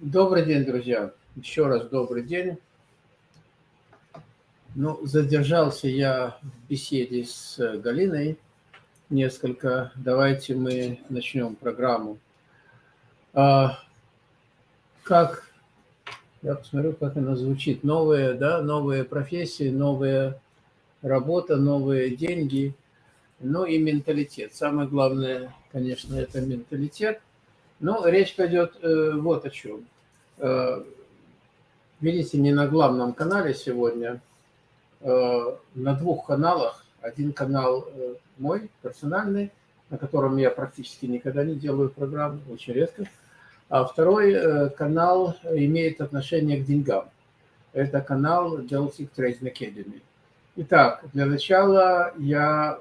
Добрый день, друзья. Еще раз добрый день. Ну, задержался я в беседе с Галиной несколько. Давайте мы начнем программу. А, как, я посмотрю, как она звучит. Новые, да, новые профессии, новая работа, новые деньги, ну и менталитет. Самое главное, конечно, это менталитет – ну, речь пойдет э, вот о чем. Э, видите, не на главном канале сегодня, э, на двух каналах. Один канал э, мой, персональный, на котором я практически никогда не делаю программы, очень редко. А второй канал имеет отношение к деньгам. Это канал Delphic Trading Academy. Итак, для начала я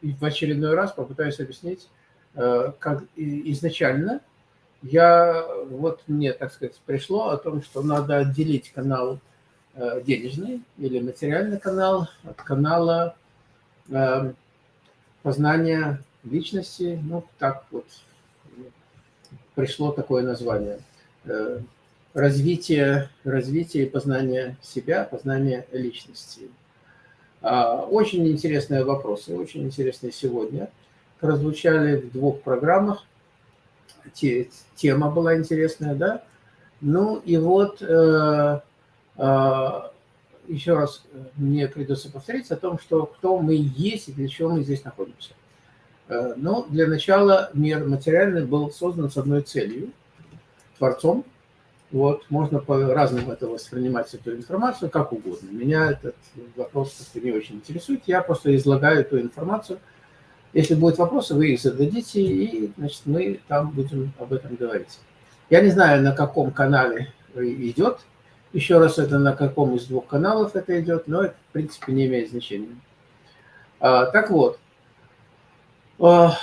в очередной раз попытаюсь объяснить, как изначально я, вот мне, так сказать, пришло о том, что надо отделить канал э, денежный или материальный канал от канала э, познания личности. Ну, так вот пришло такое название. Э, развитие, развитие и познание себя, познание личности. А, очень интересные вопросы, очень интересные сегодня. Прозвучали в двух программах тема была интересная, да? Ну и вот э, э, еще раз мне придется повторить о том, что кто мы есть и для чего мы здесь находимся. Э, ну, для начала мир материальный был создан с одной целью – Творцом. Вот, можно по-разному это воспринимать, эту информацию, как угодно. Меня этот вопрос не очень интересует, я просто излагаю эту информацию – если будут вопросы, вы их зададите, и значит, мы там будем об этом говорить. Я не знаю, на каком канале идет. Еще раз, это на каком из двух каналов это идет, но это, в принципе, не имеет значения. А, так вот, а,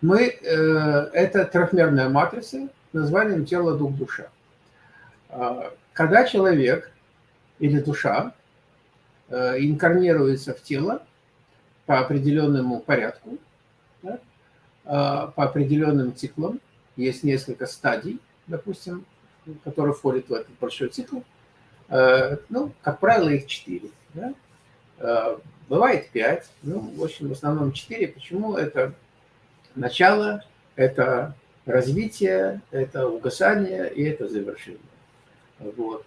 мы, э, это трехмерная матрица названием тело, дух, душа. А, когда человек или душа э, инкарнируется в тело, по определенному порядку, да, а, по определенным циклам. Есть несколько стадий, допустим, которые входят в этот большой цикл. А, ну, как правило, их четыре. Да? А, бывает пять, ну, в общем, в основном четыре. Почему? Это начало, это развитие, это угасание и это завершение. Вот.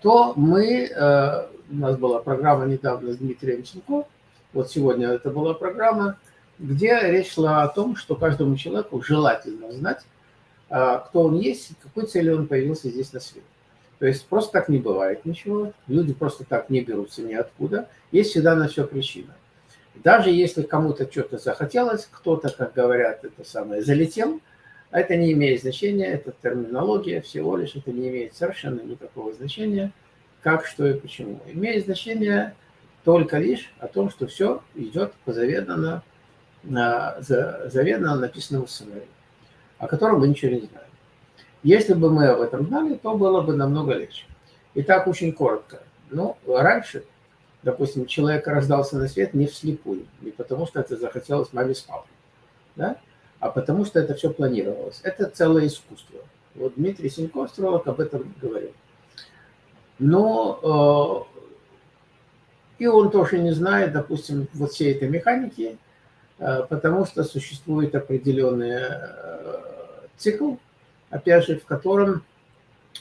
То мы, у нас была программа недавно с Дмитрием Ченко, вот сегодня это была программа, где речь шла о том, что каждому человеку желательно знать, а, кто он есть, какой целью он появился здесь на свете. То есть просто так не бывает ничего, люди просто так не берутся ниоткуда, есть всегда на все причина. Даже если кому-то что-то захотелось, кто-то, как говорят, это самое, залетел, это не имеет значения, это терминология всего лишь, это не имеет совершенно никакого значения, как, что и почему. Имеет значение только лишь о том, что все идет по заведомо, заведомо написанному сценарию, о котором мы ничего не знаем. Если бы мы об этом знали, то было бы намного легче. Итак, очень коротко. Ну, раньше, допустим, человек рождался на свет не вслепую, не потому что это захотелось маме с папой, да? а потому что это все планировалось. Это целое искусство. Вот Дмитрий Синько, астролог, об этом говорил. Но э, и он тоже не знает, допустим, вот всей этой механики, э, потому что существует определенный э, цикл, опять же, в котором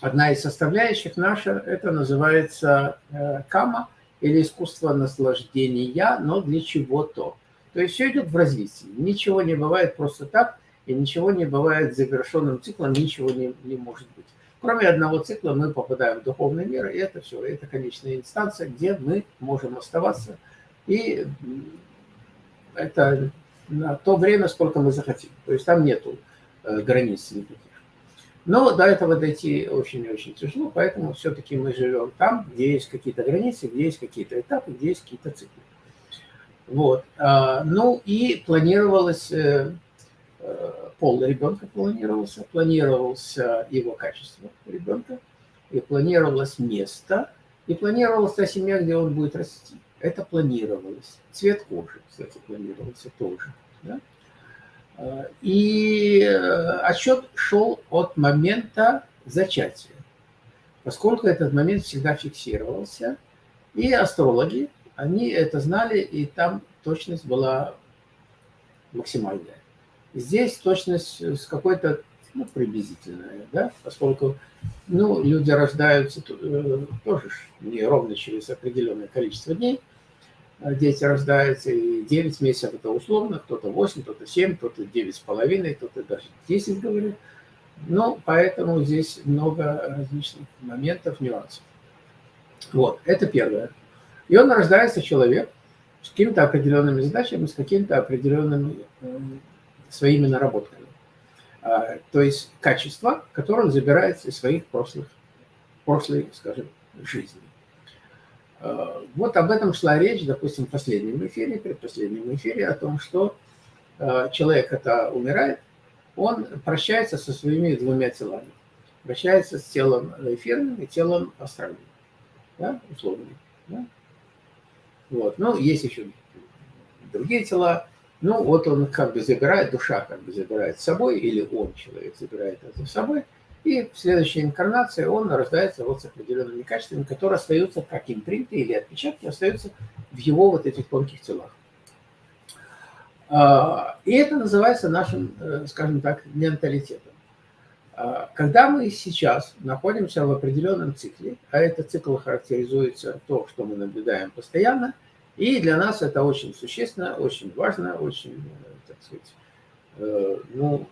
одна из составляющих наша, это называется э, кама, или искусство наслаждения, но для чего-то. То есть все идет в развитии. Ничего не бывает просто так, и ничего не бывает завершенным циклом, ничего не, не может быть. Кроме одного цикла мы попадаем в духовный мир, и это все, это конечная инстанция, где мы можем оставаться. И это на то время, сколько мы захотим. То есть там нету э, границ никаких. Но до этого дойти очень-очень тяжело, поэтому все-таки мы живем там, где есть какие-то границы, где есть какие-то этапы, где есть какие-то циклы. Вот. А, ну и планировалось э, пол ребенка планировался, планировался его качество ребенка, и планировалось место, и планировалась та семья, где он будет расти. Это планировалось. Цвет кожи, кстати, планировался тоже. Да? А, и э, отсчет шел от момента зачатия, поскольку этот момент всегда фиксировался, и астрологи, они это знали, и там точность была максимальная. Здесь точность с какой-то, ну, приблизительная, да, поскольку, ну, люди рождаются э, тоже не ровно через определенное количество дней, а дети рождаются, и 9 месяцев это условно, кто-то 8, кто-то 7, кто-то 9,5, кто-то даже 10 говорит. Ну, поэтому здесь много различных моментов, нюансов. Вот, это первое. И он рождается человек с какими-то определенными задачами, с какими-то определенными э, своими наработками. А, то есть качества, которые он забирает из своих прошлых, прошлой, скажем, жизни. А, вот об этом шла речь, допустим, в последнем эфире, предпоследнем эфире, о том, что а, человек, это умирает, он прощается со своими двумя телами. Прощается с телом эфирным и телом астральным, да, условным. Да? Вот. Ну, есть еще другие тела. Ну, вот он как бы забирает, душа как бы забирает с собой, или он, человек, забирает это с собой, и в следующей инкарнации он рождается вот с определенными качествами, которые остаются как импринты или отпечатки, остаются в его вот этих тонких телах. А, и это называется нашим, э, скажем так, менталитетом. А, когда мы сейчас находимся в определенном цикле, а этот цикл характеризуется то, что мы наблюдаем постоянно, и для нас это очень существенно, очень важно, очень, э, так сказать, э, ну,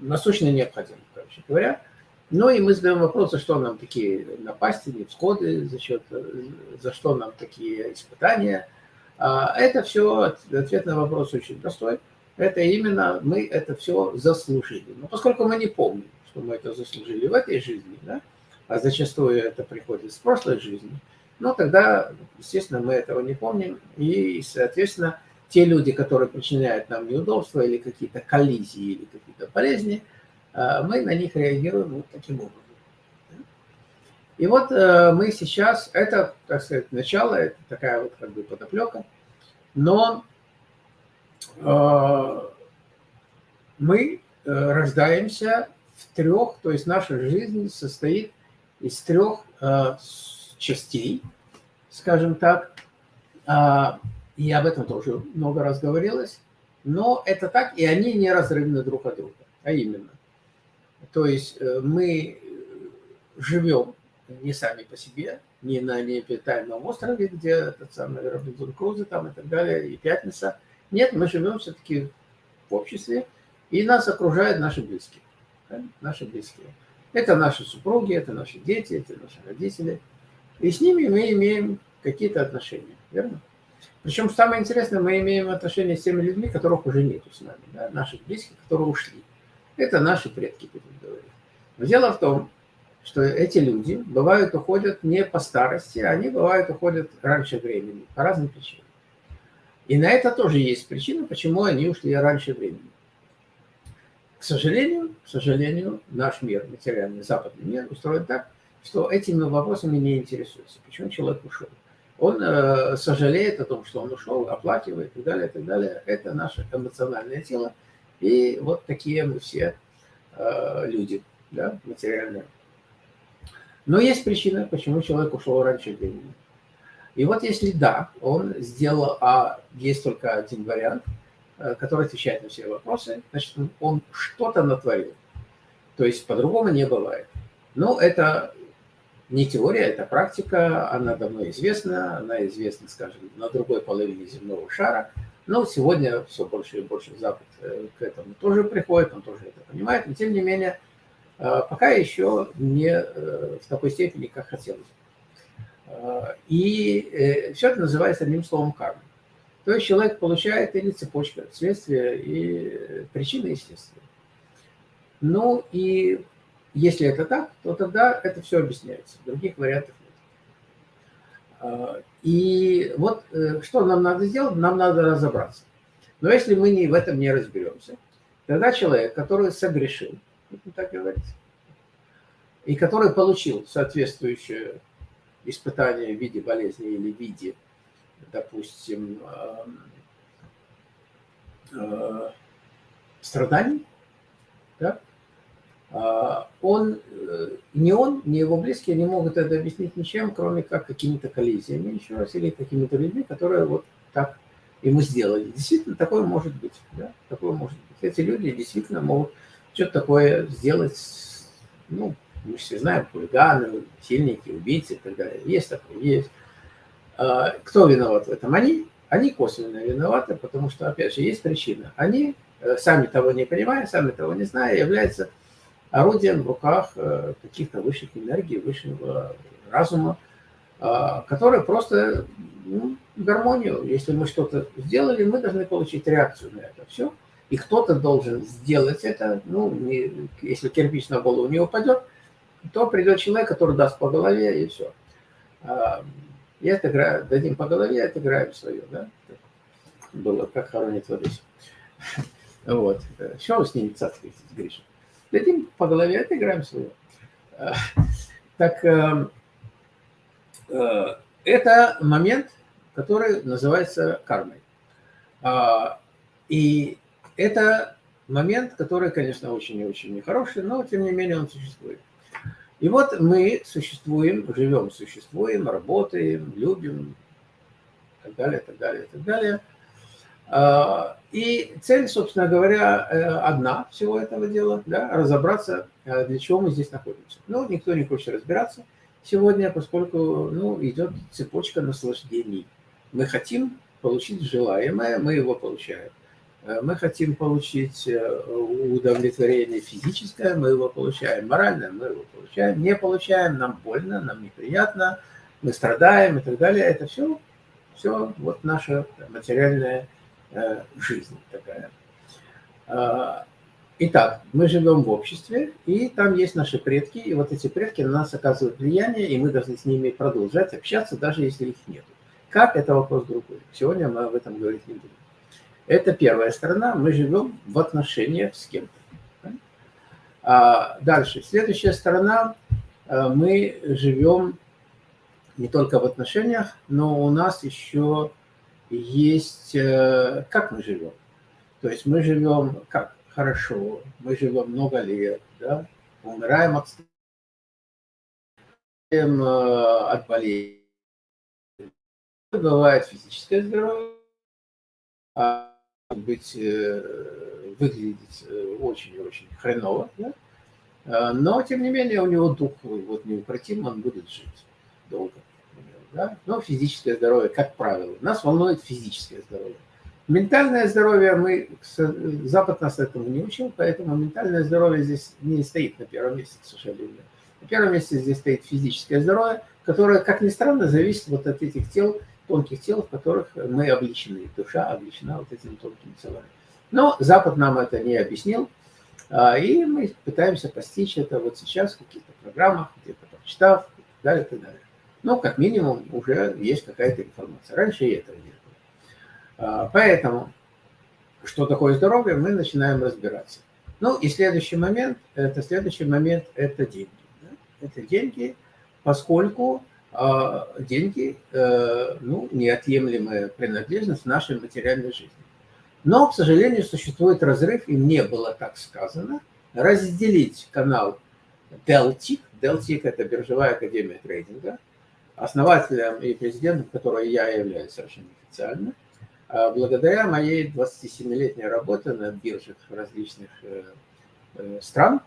насущно необходимо, короче говоря. Ну и мы задаем вопрос, за что нам такие напасти, невсходы, за, счет, за что нам такие испытания – а, это все, ответ на вопрос очень простой. Это именно мы это все заслужили. Но поскольку мы не помним, что мы это заслужили в этой жизни, да, а зачастую это приходит с прошлой жизни, ну тогда, естественно, мы этого не помним. И, соответственно, те люди, которые причиняют нам неудобства или какие-то коллизии, или какие-то болезни, а, мы на них реагируем вот таким образом. И вот э, мы сейчас, это, так сказать, начало, это такая вот как бы подоплека, но э, мы э, рождаемся в трех, то есть наша жизнь состоит из трех э, частей, скажем так, э, и об этом тоже много раз говорилось, но это так, и они неразрывны друг от друга, а именно, то есть э, мы живем не сами по себе, не на необитаемом острове, где этот самый Робинзон Крузо там и так далее, и Пятница. Нет, мы живем все-таки в обществе, и нас окружают наши близкие. Наши близкие. Это наши супруги, это наши дети, это наши родители. И с ними мы имеем какие-то отношения, верно? Причем самое интересное, мы имеем отношения с теми людьми, которых уже нету с нами, да? наших близких, которые ушли. Это наши предки, будем говорить. Но дело в том, что эти люди бывают уходят не по старости, они бывают уходят раньше времени, по разным причинам. И на это тоже есть причина, почему они ушли раньше времени. К сожалению, к сожалению, наш мир, материальный западный мир устроен так, что этими вопросами не интересуется. Почему человек ушел? Он э, сожалеет о том, что он ушел, оплакивает и так далее, и так далее. Это наше эмоциональное тело. И вот такие мы все э, люди, да, материальные. Но есть причина, почему человек ушел раньше времени. И вот если да, он сделал, а есть только один вариант, э, который отвечает на все вопросы, значит, он что-то натворил. То есть по-другому не бывает. Но это не теория, это практика, она давно известна, она известна, скажем, на другой половине земного шара. Но сегодня все больше и больше Запад э, к этому тоже приходит, он тоже это понимает, но тем не менее а, пока еще не э, в такой степени, как хотелось. И э, все это называется одним словом карма. То есть человек получает или цепочка, следствия и причины естественно. Ну и если это так, то тогда это все объясняется. Других вариантов нет. А, и вот э, что нам надо сделать? Нам надо разобраться. Но если мы не, в этом не разберемся, тогда человек, который согрешил, так говорить, и который получил соответствующее испытание в виде болезни или в виде, допустим, э, страданий, да? А, он, э, ни он, ни его близкие не могут это объяснить ничем, кроме как какими-то коллизиями, еще раз, или какими-то людьми, которые вот так ему сделали. Действительно, такое может быть. Да? Такое может быть. Эти люди действительно могут что-то такое сделать, ну, мы все знаем, хулиганы, сильники, убийцы и так далее. Есть такое, есть. А, кто виноват в этом? Они. Они косвенно виноваты, потому что, опять же, есть причина. Они, э, сами того не понимая, сами того не зная, являются орудием в руках э, каких-то высших энергий, высшего разума, а, которые просто ну, гармонию. Если мы что-то сделали, мы должны получить реакцию на это все. И кто-то должен сделать это. Ну, не, если кирпич на голову не упадет, то придет человек, который даст по голове, и все. А, и отыграем, дадим по голове, отыграем свое, да? Было, как хоронит Одессе. Вот. Что вы с ними цацкаетесь, Гриша? Дадим по голове, отыграем свое. А, так, э, э, это момент, который называется кармой. А, и это момент, который, конечно, очень и очень нехороший, но тем не менее он существует. И вот мы существуем, живем, существуем, работаем, любим, и так далее, так далее, так далее. А, и цель, собственно говоря, э, одна всего этого дела, да, разобраться, э, для чего мы здесь находимся. Ну, никто не хочет разбираться сегодня, поскольку ну, идет цепочка наслаждений. Мы хотим получить желаемое, мы его получаем. Э, мы хотим получить удовлетворение физическое, мы его получаем. Моральное мы его получаем. Не получаем, нам больно, нам неприятно, мы страдаем и так далее. Это все, все вот наша материальная э, жизнь такая. А, итак, мы живем в обществе, и там есть наши предки, и вот эти предки на нас оказывают влияние, и мы должны с ними продолжать общаться, даже если их нет. Как, это вопрос другой. Сегодня мы об этом говорить не будем. Это первая сторона, мы живем в отношениях с кем-то. А дальше, следующая сторона, э, мы живем не только в отношениях, но у нас еще есть, э, как мы живем. То есть мы живем как? Хорошо, мы живем много лет, да? умираем от, э, от болезней. Бывает физическое здоровье, а быть, э, выглядеть очень-очень хреново, да? Но, тем не менее, у него дух вот неукротим, он будет жить долго. Да? Но физическое здоровье, как правило, нас волнует физическое здоровье. Ментальное здоровье, мы, Запад нас этому не учил, поэтому ментальное здоровье здесь не стоит на первом месте, к сожалению. На первом месте здесь стоит физическое здоровье, которое, как ни странно, зависит вот от этих тел, тонких тел, в которых мы обличены, душа обличена вот этими тонкими телами. Но Запад нам это не объяснил, а, и мы пытаемся постичь это вот сейчас в каких-то программах, где-то прочитав, и так далее, и так далее. Но как минимум уже есть какая-то информация. Раньше и этого не было. А, поэтому, что такое здоровье, мы начинаем разбираться. Ну и следующий момент, это следующий момент, это деньги. Это деньги, поскольку а деньги, э, ну, неотъемлемая принадлежность нашей материальной жизни. Но, к сожалению, существует разрыв, и мне было так сказано, разделить канал Deltic, Deltic – это биржевая академия трейдинга, основателем и президентом которой я являюсь совершенно официально, а благодаря моей 27-летней работе на биржах различных э, э, стран.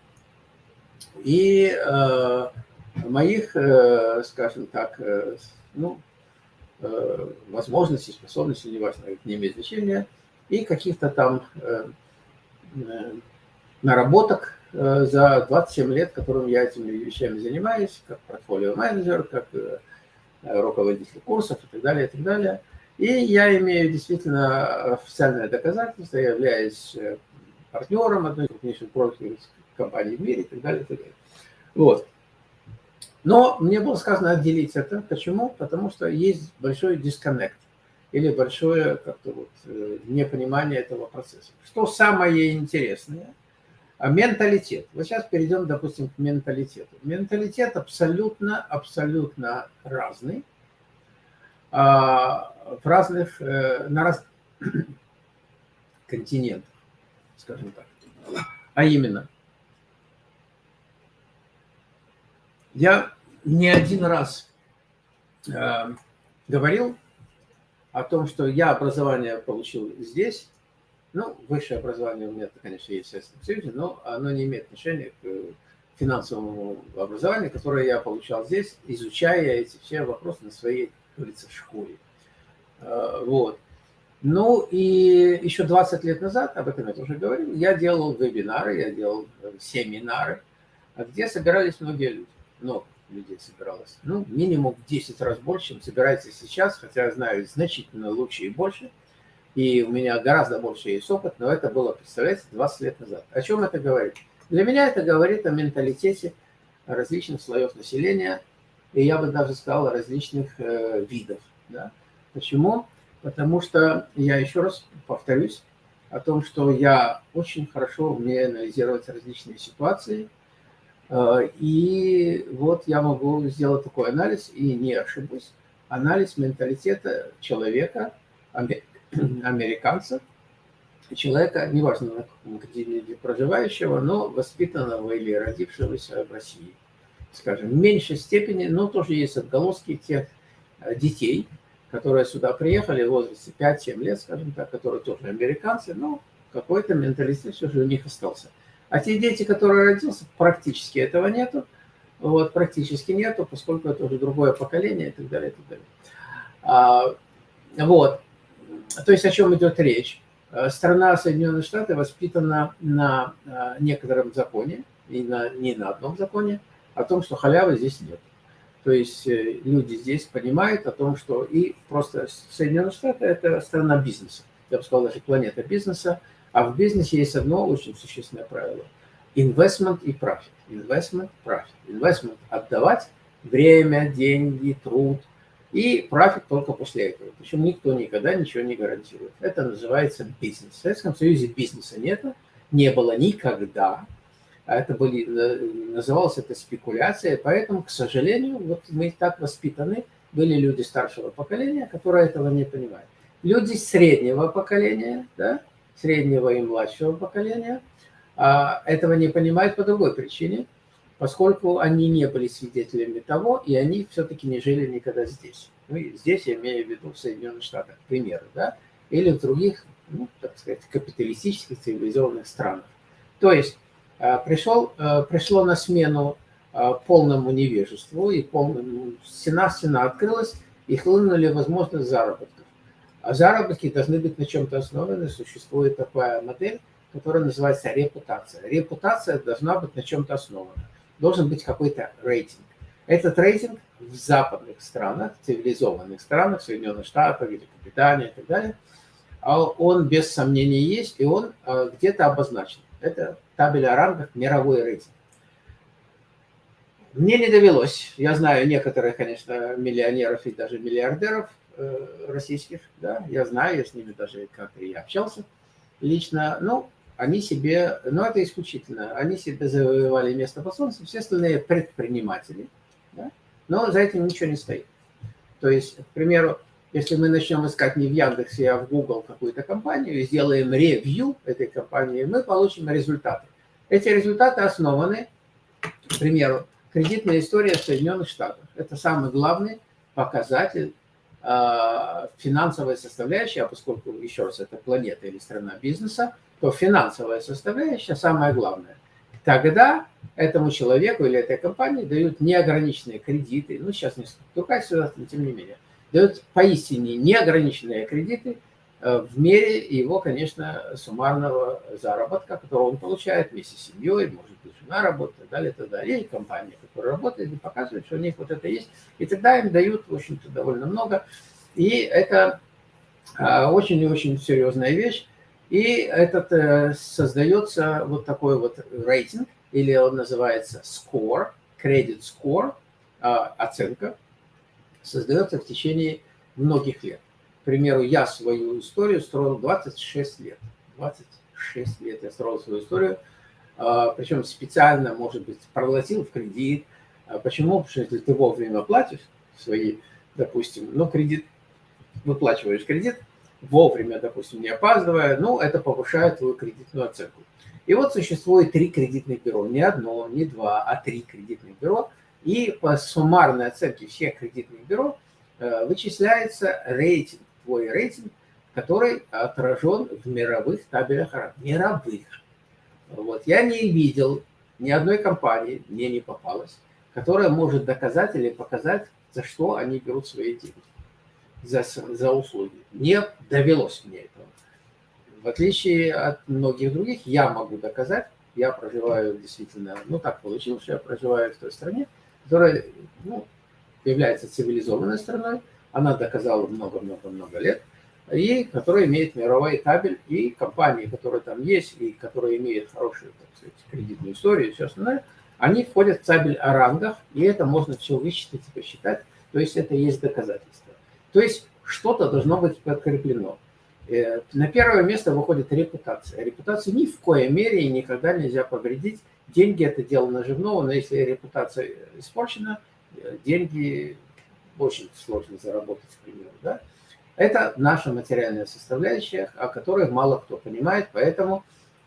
И моих, э, скажем так, ну, возможностей, способностей, неважно, не имеет значения, и каких-то там наработок за 27 лет, которым я этими вещами занимаюсь, как портфолио-менеджер, как руководитель курсов и так далее, и так далее. И я имею действительно официальное доказательство, я являюсь партнером одной из крупнейших брокерских компаний в мире и так далее, и так далее. Вот. Но мне было сказано отделить это. Почему? Потому что есть большой дисконнект или большое как-то вот э, непонимание этого процесса. Что самое интересное? А менталитет. Вот сейчас перейдем, допустим, к менталитету. Менталитет абсолютно, абсолютно разный. А, в разных, э, на разных континентах, скажем так. А именно, Я не один раз э, говорил о том, что я образование получил здесь. Ну, высшее образование у меня, конечно, есть в Советском Союзе, но оно не имеет отношения к финансовому образованию, которое я получал здесь, изучая эти все вопросы на своей, говорится, школе. Э, вот. Ну и еще 20 лет назад, об этом я тоже говорил, я делал вебинары, я делал семинары, где собирались многие люди. Много людей собиралось. Ну, минимум в 10 раз больше, чем собирается сейчас, хотя я знаю значительно лучше и больше. И у меня гораздо больше есть опыт, но это было, представляете, 20 лет назад. О чем это говорит? Для меня это говорит о менталитете различных слоев населения, и я бы даже сказал, различных э, видов. Да? Почему? Потому что, я еще раз повторюсь, о том, что я очень хорошо умею анализировать различные ситуации, э, и вот я могу сделать такой анализ, и не ошибусь, анализ менталитета человека, американца, человека, неважно на каком континенте проживающего, но воспитанного или родившегося в России. Скажем, в меньшей степени, но тоже есть отголоски тех э, детей, которые сюда приехали в возрасте 5-7 лет, скажем так, которые тоже американцы, но какой-то менталитет все же у них остался. А те дети, которые родился, практически этого нету, вот, практически нету, поскольку это уже другое поколение и так далее, и так далее. А, вот, то есть о чем идет речь? Э, страна Соединенные Штаты воспитана на э, некотором законе, и на, не на одном законе, о том, что халявы здесь нет. То есть э, люди здесь понимают о том, что и просто Соединенные Штаты – это страна бизнеса. Я бы сказал, даже планета бизнеса. А в бизнесе есть одно очень существенное правило – investment и profit. Investment, profit. Investment – отдавать время, деньги, труд – и профит только после этого. Причем никто никогда ничего не гарантирует. Это называется бизнес. В Советском Союзе бизнеса нет, не было никогда. А это были, называлось это спекуляция. Поэтому, к сожалению, вот мы так воспитаны, были люди старшего поколения, которые этого не понимают. Люди среднего поколения, да, среднего и младшего поколения, а, этого не понимают по другой причине – поскольку они не были свидетелями того, и они все-таки не жили никогда здесь. Ну, здесь я имею в виду в Соединенных Штатах, примеры, да, или в других, ну, так сказать, капиталистических цивилизованных странах. То есть а, пришел, а, пришло на смену а, полному невежеству, и полному, стена, стена открылась, и хлынули возможность заработков. А заработки должны быть на чем-то основаны, существует такая модель, которая называется репутация. Репутация должна быть на чем-то основана должен быть какой-то рейтинг. Этот рейтинг в западных странах, цивилизованных странах, Соединенных Штатах, Великобритании и так далее, а он без сомнения есть, и он а, где-то обозначен. Это табель о рангах, мировой рейтинг. Мне не довелось, я знаю некоторых, конечно, миллионеров и даже миллиардеров э, российских, да, я знаю, я с ними даже как-то и общался лично, ну, они себе, ну это исключительно, они себе завоевали место под солнцем, все остальные предприниматели, да? но за этим ничего не стоит. То есть, к примеру, если мы начнем искать не в Яндексе, а в Google какую-то компанию и сделаем ревью этой компании, мы получим результаты. Эти результаты основаны, к примеру, кредитная история в Соединенных Штатах. Это самый главный показатель э, финансовой составляющей, а поскольку, еще раз, это планета или страна бизнеса, то финансовая составляющая самое главное. Тогда этому человеку или этой компании дают неограниченные кредиты, ну сейчас не другая ситуация, но тем не менее, дают поистине неограниченные кредиты э, в мере его, конечно, суммарного заработка, который он получает вместе с семьей, может жена работает, так далее, так далее, и компания, которая работает, и показывает, что у них вот это есть, и тогда им дают, в общем-то, довольно много, и это э, очень и очень серьезная вещь, и этот э, создается вот такой вот рейтинг, или он называется score, credit score, оценка, создается в течение многих лет. К примеру, я свою историю строил 26 лет. 26 лет я строил свою историю, причем специально, может быть, проглотил в кредит. А почему? Потому что если ты вовремя платишь свои, допустим, ну, кредит, выплачиваешь кредит, вовремя, допустим, не опаздывая, ну, это повышает твою кредитную оценку. И вот существует три кредитных бюро, не одно, не два, а три кредитных бюро, И по суммарной оценке всех кредитных бюро э, вычисляется рейтинг, твой рейтинг, который отражен в мировых табелях Мировых. Вот. Я не видел ни одной компании, мне не попалось, которая может доказать или показать, за что они берут свои деньги, за, за услуги. Не довелось мне этого. В отличие от многих других, я могу доказать, я проживаю действительно, ну так получилось, что я проживаю в той стране, которая ну, является цивилизованной страной, она доказала много-много-много лет, и которая имеет мировой табель, и компании, которые там есть, и которые имеют хорошую, так сказать, кредитную историю и все остальное, они входят в табель о рангах, и это можно все высчитать и посчитать, то есть это есть доказательство. То есть что-то должно быть подкреплено. Э, на первое место выходит репутация. Репутацию ни в коей мере и никогда нельзя повредить. Деньги – это дело наживного, но если репутация испорчена, э, деньги очень сложно заработать, к примеру. Да? Это наша материальная составляющая, о которой мало кто понимает, поэтому,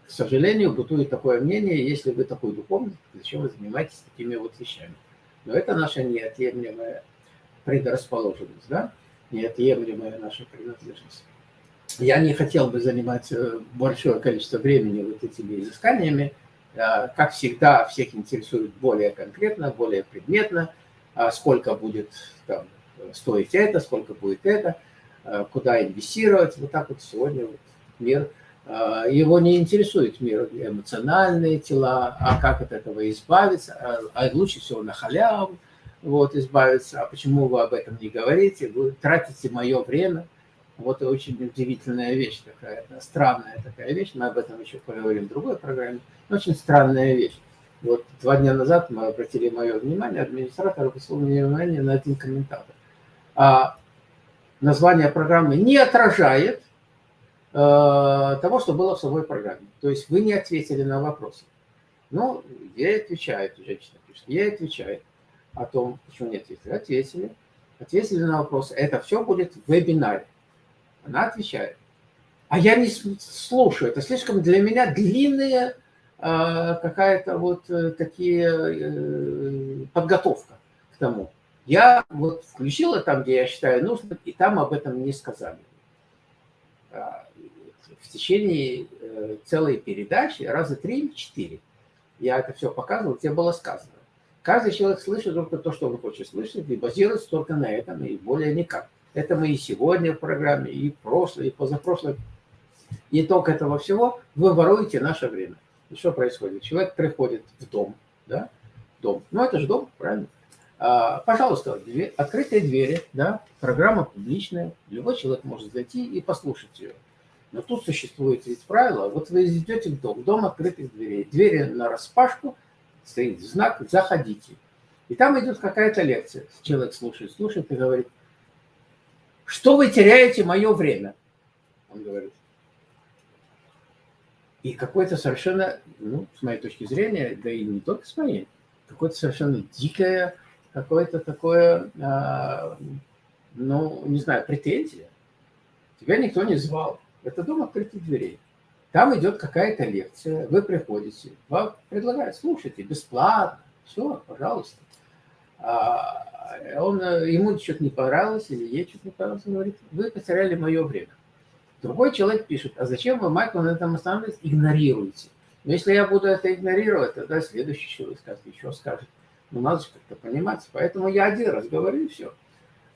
к сожалению, бытует такое мнение, если вы такой духовный, зачем вы занимаетесь такими вот вещами. Но это наша неотъемлемая предрасположенность, да? неотъемлемая наша принадлежность. Я не хотел бы занимать э, большое количество времени вот этими изысканиями. А, как всегда, всех интересует более конкретно, более предметно, а сколько будет там, стоить это, сколько будет это, куда инвестировать. Вот так вот сегодня вот мир. Его не интересует мир эмоциональные тела, а как от этого избавиться, а лучше всего на халяву вот, избавиться. А почему вы об этом не говорите? Вы тратите мое время – вот очень удивительная вещь такая, странная такая вещь, мы об этом еще поговорим в другой программе, очень странная вещь. Вот два дня назад мы обратили мое внимание, администратор обратил внимание на один комментатор. А название программы не отражает э, того, что было в самой программе. То есть вы не ответили на вопросы. Ну, ей отвечает, женщина пишет, ей отвечает о том, почему не ответили. Ответили. Ответили на вопросы. Это все будет в вебинаре. Она отвечает. А я не слушаю. Это слишком для меня длинная а, какая-то вот э, такие э, подготовка к тому. Я вот включила там, где я считаю нужным, и там об этом не сказали. А, в течение э, целой передачи, раза три-четыре, я это все показывал, где было сказано. Каждый человек слышит только то, что он хочет слышать, и базируется только на этом, и более никак. Это мы и сегодня в программе, и прошлое, и позапрошлое. Итог этого всего – вы воруете наше время. И что происходит? Человек приходит в дом, да, дом. Ну, это же дом, правильно? А, пожалуйста, открытые двери, да, программа публичная, любой человек может зайти и послушать ее. Но тут существует ведь правило, вот вы идете в дом, дом открытых дверей, двери на распашку, стоит знак «Заходите». И там идет какая-то лекция. Человек слушает, слушает и говорит, что вы теряете мое время? Он говорит. И какое-то совершенно, ну, с моей точки зрения, да и не только с моей, какое-то совершенно дикое, какое-то такое, а, ну, не знаю, претензия. Тебя никто не звал. Это дом открытых дверей. Там идет какая-то лекция, вы приходите, вам предлагают, слушайте, бесплатно, все, пожалуйста. А, он, ему что-то не понравилось, или ей что-то не понравилось, он говорит, вы потеряли мое время. Другой человек пишет, а зачем вы, Майкл, на этом останавливаетесь, игнорируете? Но если я буду это игнорировать, тогда следующий человек скажет, еще скажет. Ну, надо же как-то понимать. Поэтому я один раз говорю, и все.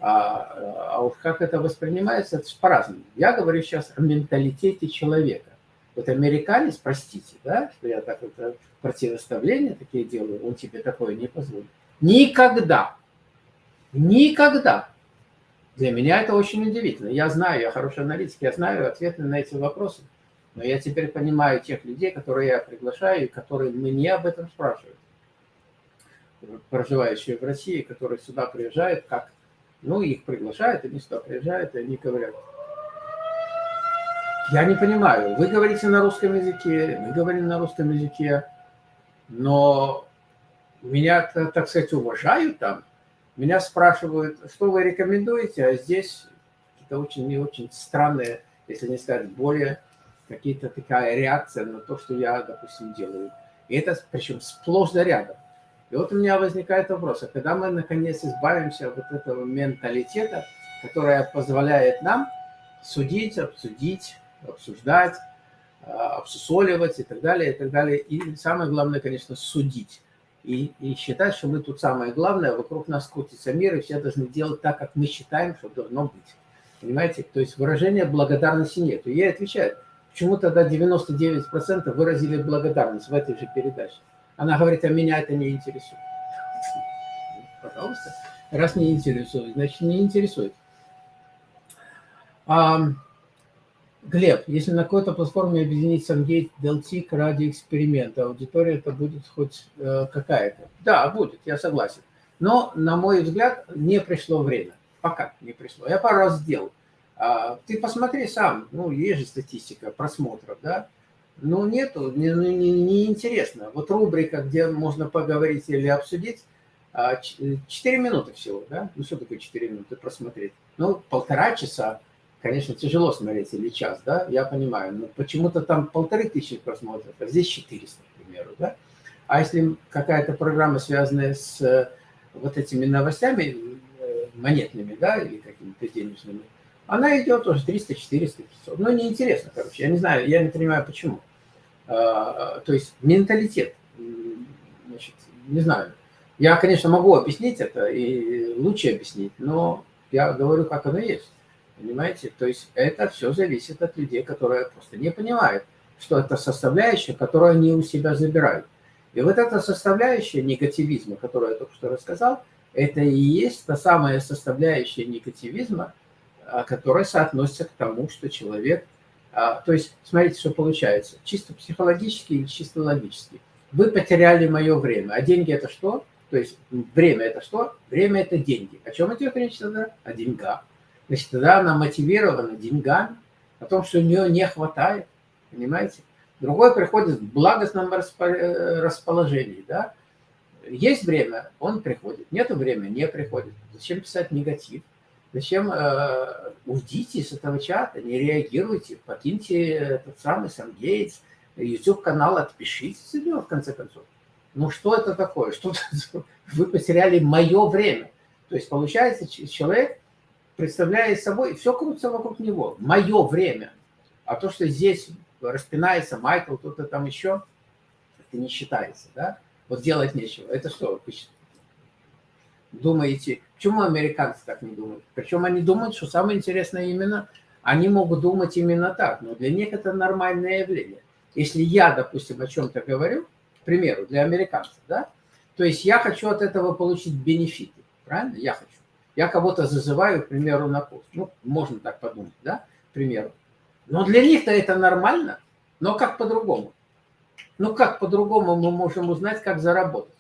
А, а уж как это воспринимается, это по-разному. Я говорю сейчас о менталитете человека. Вот американец, простите, да, что я так вот э, противоставления такие делаю, он тебе такое не позволит. Никогда Никогда. Для меня это очень удивительно. Я знаю, я хороший аналитик, я знаю ответы на эти вопросы. Но я теперь понимаю тех людей, которые я приглашаю, и которые мне об этом спрашивают. Проживающие в России, которые сюда приезжают, как? Ну, их приглашают, они сюда приезжают, и они говорят, я не понимаю, вы говорите на русском языке, мы говорим на русском языке, но меня, так сказать, уважают там, меня спрашивают, что вы рекомендуете, а здесь какие-то очень не очень странные, если не сказать более, какие-то такая реакция на то, что я, допустим, делаю. И это причем сплошь да рядом. И вот у меня возникает вопрос, а когда мы наконец избавимся от вот этого менталитета, которое позволяет нам судить, обсудить, обсуждать, а, обсусоливать и так далее, и так далее. И самое главное, конечно, судить. И, и считать, что мы тут самое главное, вокруг нас крутится мир, и все должны делать так, как мы считаем, что должно быть. Понимаете? То есть выражения благодарности нет. И ей отвечают, почему тогда 99% выразили благодарность в этой же передаче. Она говорит, а меня это не интересует. Пожалуйста. Раз не интересует, значит не интересует. А, Глеб, если на какой-то платформе объединить SunGate, Deltic ради эксперимента, аудитория это будет хоть э, какая-то? Да, будет, я согласен. Но, на мой взгляд, не пришло время. Пока не пришло. Я пару раз сделал. А, ты посмотри сам, ну, есть же статистика просмотров, да? Ну, нету, не, ну, не, не интересно. Вот рубрика, где можно поговорить или обсудить, 4 а, минуты всего, да? Ну, что такое 4 минуты просмотреть? Ну, полтора часа конечно, тяжело смотреть или час, да, я понимаю, но почему-то там полторы тысячи просмотров, а здесь 400, к примеру, да. А если какая-то программа, связанная с э, вот этими новостями э, монетными, да, или какими-то денежными, она идет уже 300, 400, 500. Ну, неинтересно, короче, я не знаю, я не понимаю, почему. А, то есть менталитет, значит, не знаю. Я, конечно, могу объяснить это и лучше объяснить, но я говорю, как оно есть. Понимаете? То есть это все зависит от людей, которые просто не понимают, что это составляющая, которую они у себя забирают. И вот эта составляющая негативизма, которую я только что рассказал, это и есть та самая составляющая негативизма, которая соотносится к тому, что человек... А, то есть, смотрите, что получается. Чисто психологически или чисто логически. Вы потеряли мое время. А деньги это что? То есть время это что? Время это деньги. О чем идет речь тогда? О деньгах. Значит, тогда она мотивирована деньгами, о том, что у нее не хватает, понимаете? Другой приходит в благостном э, расположении, да? Есть время, он приходит. Нет времени, не приходит. Зачем писать негатив? Зачем э, уйдите из этого чата, не реагируйте, покиньте этот самый Сангейтс, YouTube-канал, отпишитесь от него, в конце концов. Ну что это такое? Что вы потеряли мое время. То есть получается, человек представляет собой, все крутится вокруг него. Мое время. А то, что здесь распинается Майкл, кто-то там еще, это не считается, да? Вот делать нечего. Это что, думаете, почему американцы так не думают? Причем они думают, что самое интересное именно, они могут думать именно так, но для них это нормальное явление. Если я, допустим, о чем-то говорю, к примеру, для американцев, да, то есть я хочу от этого получить бенефиты, правильно? Я хочу. Я кого-то зазываю, к примеру, на курс. Ну, можно так подумать, да, к примеру. Но для них-то это нормально. Но как по-другому? Ну, как по-другому мы можем узнать, как заработать?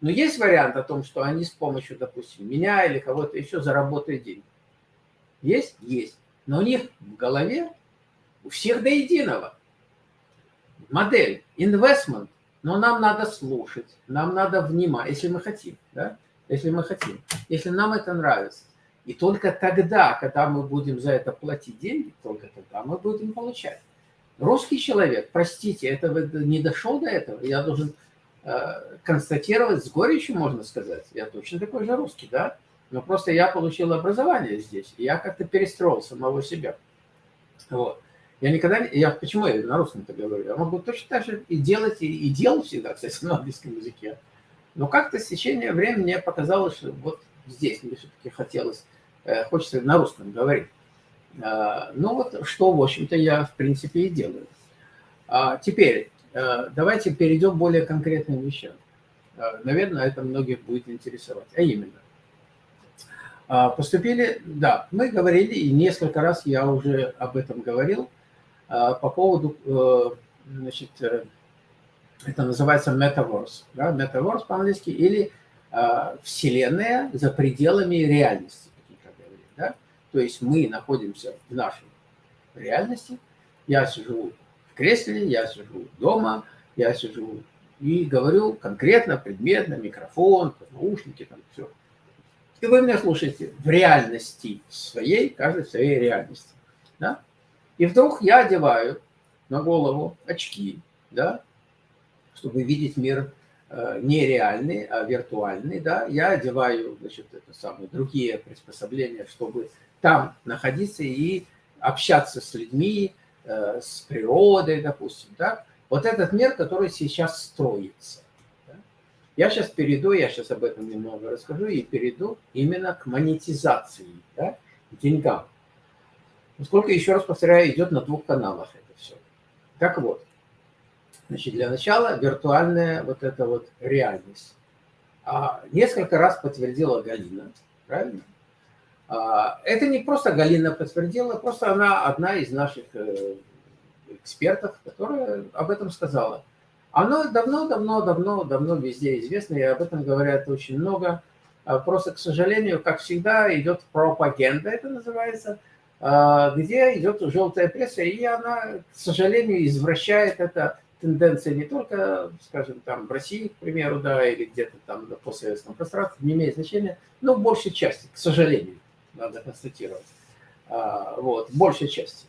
Но есть вариант о том, что они с помощью, допустим, меня или кого-то еще заработают деньги. Есть? Есть. Но у них в голове у всех до единого модель, инвестмент. Но нам надо слушать, нам надо внимать, если мы хотим. Да? если мы хотим, если нам это нравится. И только тогда, когда мы будем за это платить деньги, только тогда мы будем получать. Русский человек, простите, это не дошел до этого, я должен констатировать с горечью, можно сказать. Я точно такой же русский, да? Но просто я получил образование здесь, и я как-то перестроил самого себя. Вот. Я никогда. Я, почему я на русском это говорю? Я могу точно так же и делать, и, и делал всегда, кстати, на английском языке. Но как-то с течением времени мне показалось, что вот здесь мне все-таки хотелось, э, хочется на русском говорить. А, ну вот, что, в общем-то, я, в принципе, и делаю. А теперь, э, давайте перейдем к более конкретным вещам. А, наверное, это многих будет интересовать. А именно, поступили, да, мы говорили, и несколько раз я уже об этом говорил, по поводу, э, значит, это называется Metaverse. Да? Metaverse по-английски или э, Вселенная за пределами реальности. Как говорили, да? То есть мы находимся в нашей реальности. Я в кресле, я сижу дома, я сижу и говорю конкретно, предметно, микрофон, наушники, там все. И вы меня слушаете в реальности своей, каждой своей реальности. Да? И вдруг я одеваю на голову очки, да, чтобы видеть мир э, не реальный, а виртуальный, да, я одеваю, значит, это самые другие приспособления, чтобы там находиться и общаться с людьми, с природой, допустим, да. Вот этот мир, который сейчас строится. Да? Я сейчас перейду, я сейчас об этом немного расскажу, и перейду именно к монетизации, да, к деньгам. Сколько, еще раз повторяю, идет на двух каналах это все. Так вот, значит, для начала виртуальная вот эта вот реальность. А, несколько раз подтвердила Галина, правильно? А, это не просто Галина подтвердила, просто она одна из наших э, экспертов, которая об этом сказала. Оно давно-давно-давно-давно везде известно, и об этом говорят очень много. А, просто, к сожалению, как всегда, идет пропаганда, это называется – а, где идет желтая пресса, и она, к сожалению, извращает это тенденция не только, скажем, там в России, к примеру, да, или где-то там на постсоветском пространстве, не имеет значения, но в большей части, к сожалению, надо констатировать. А, вот, большей части.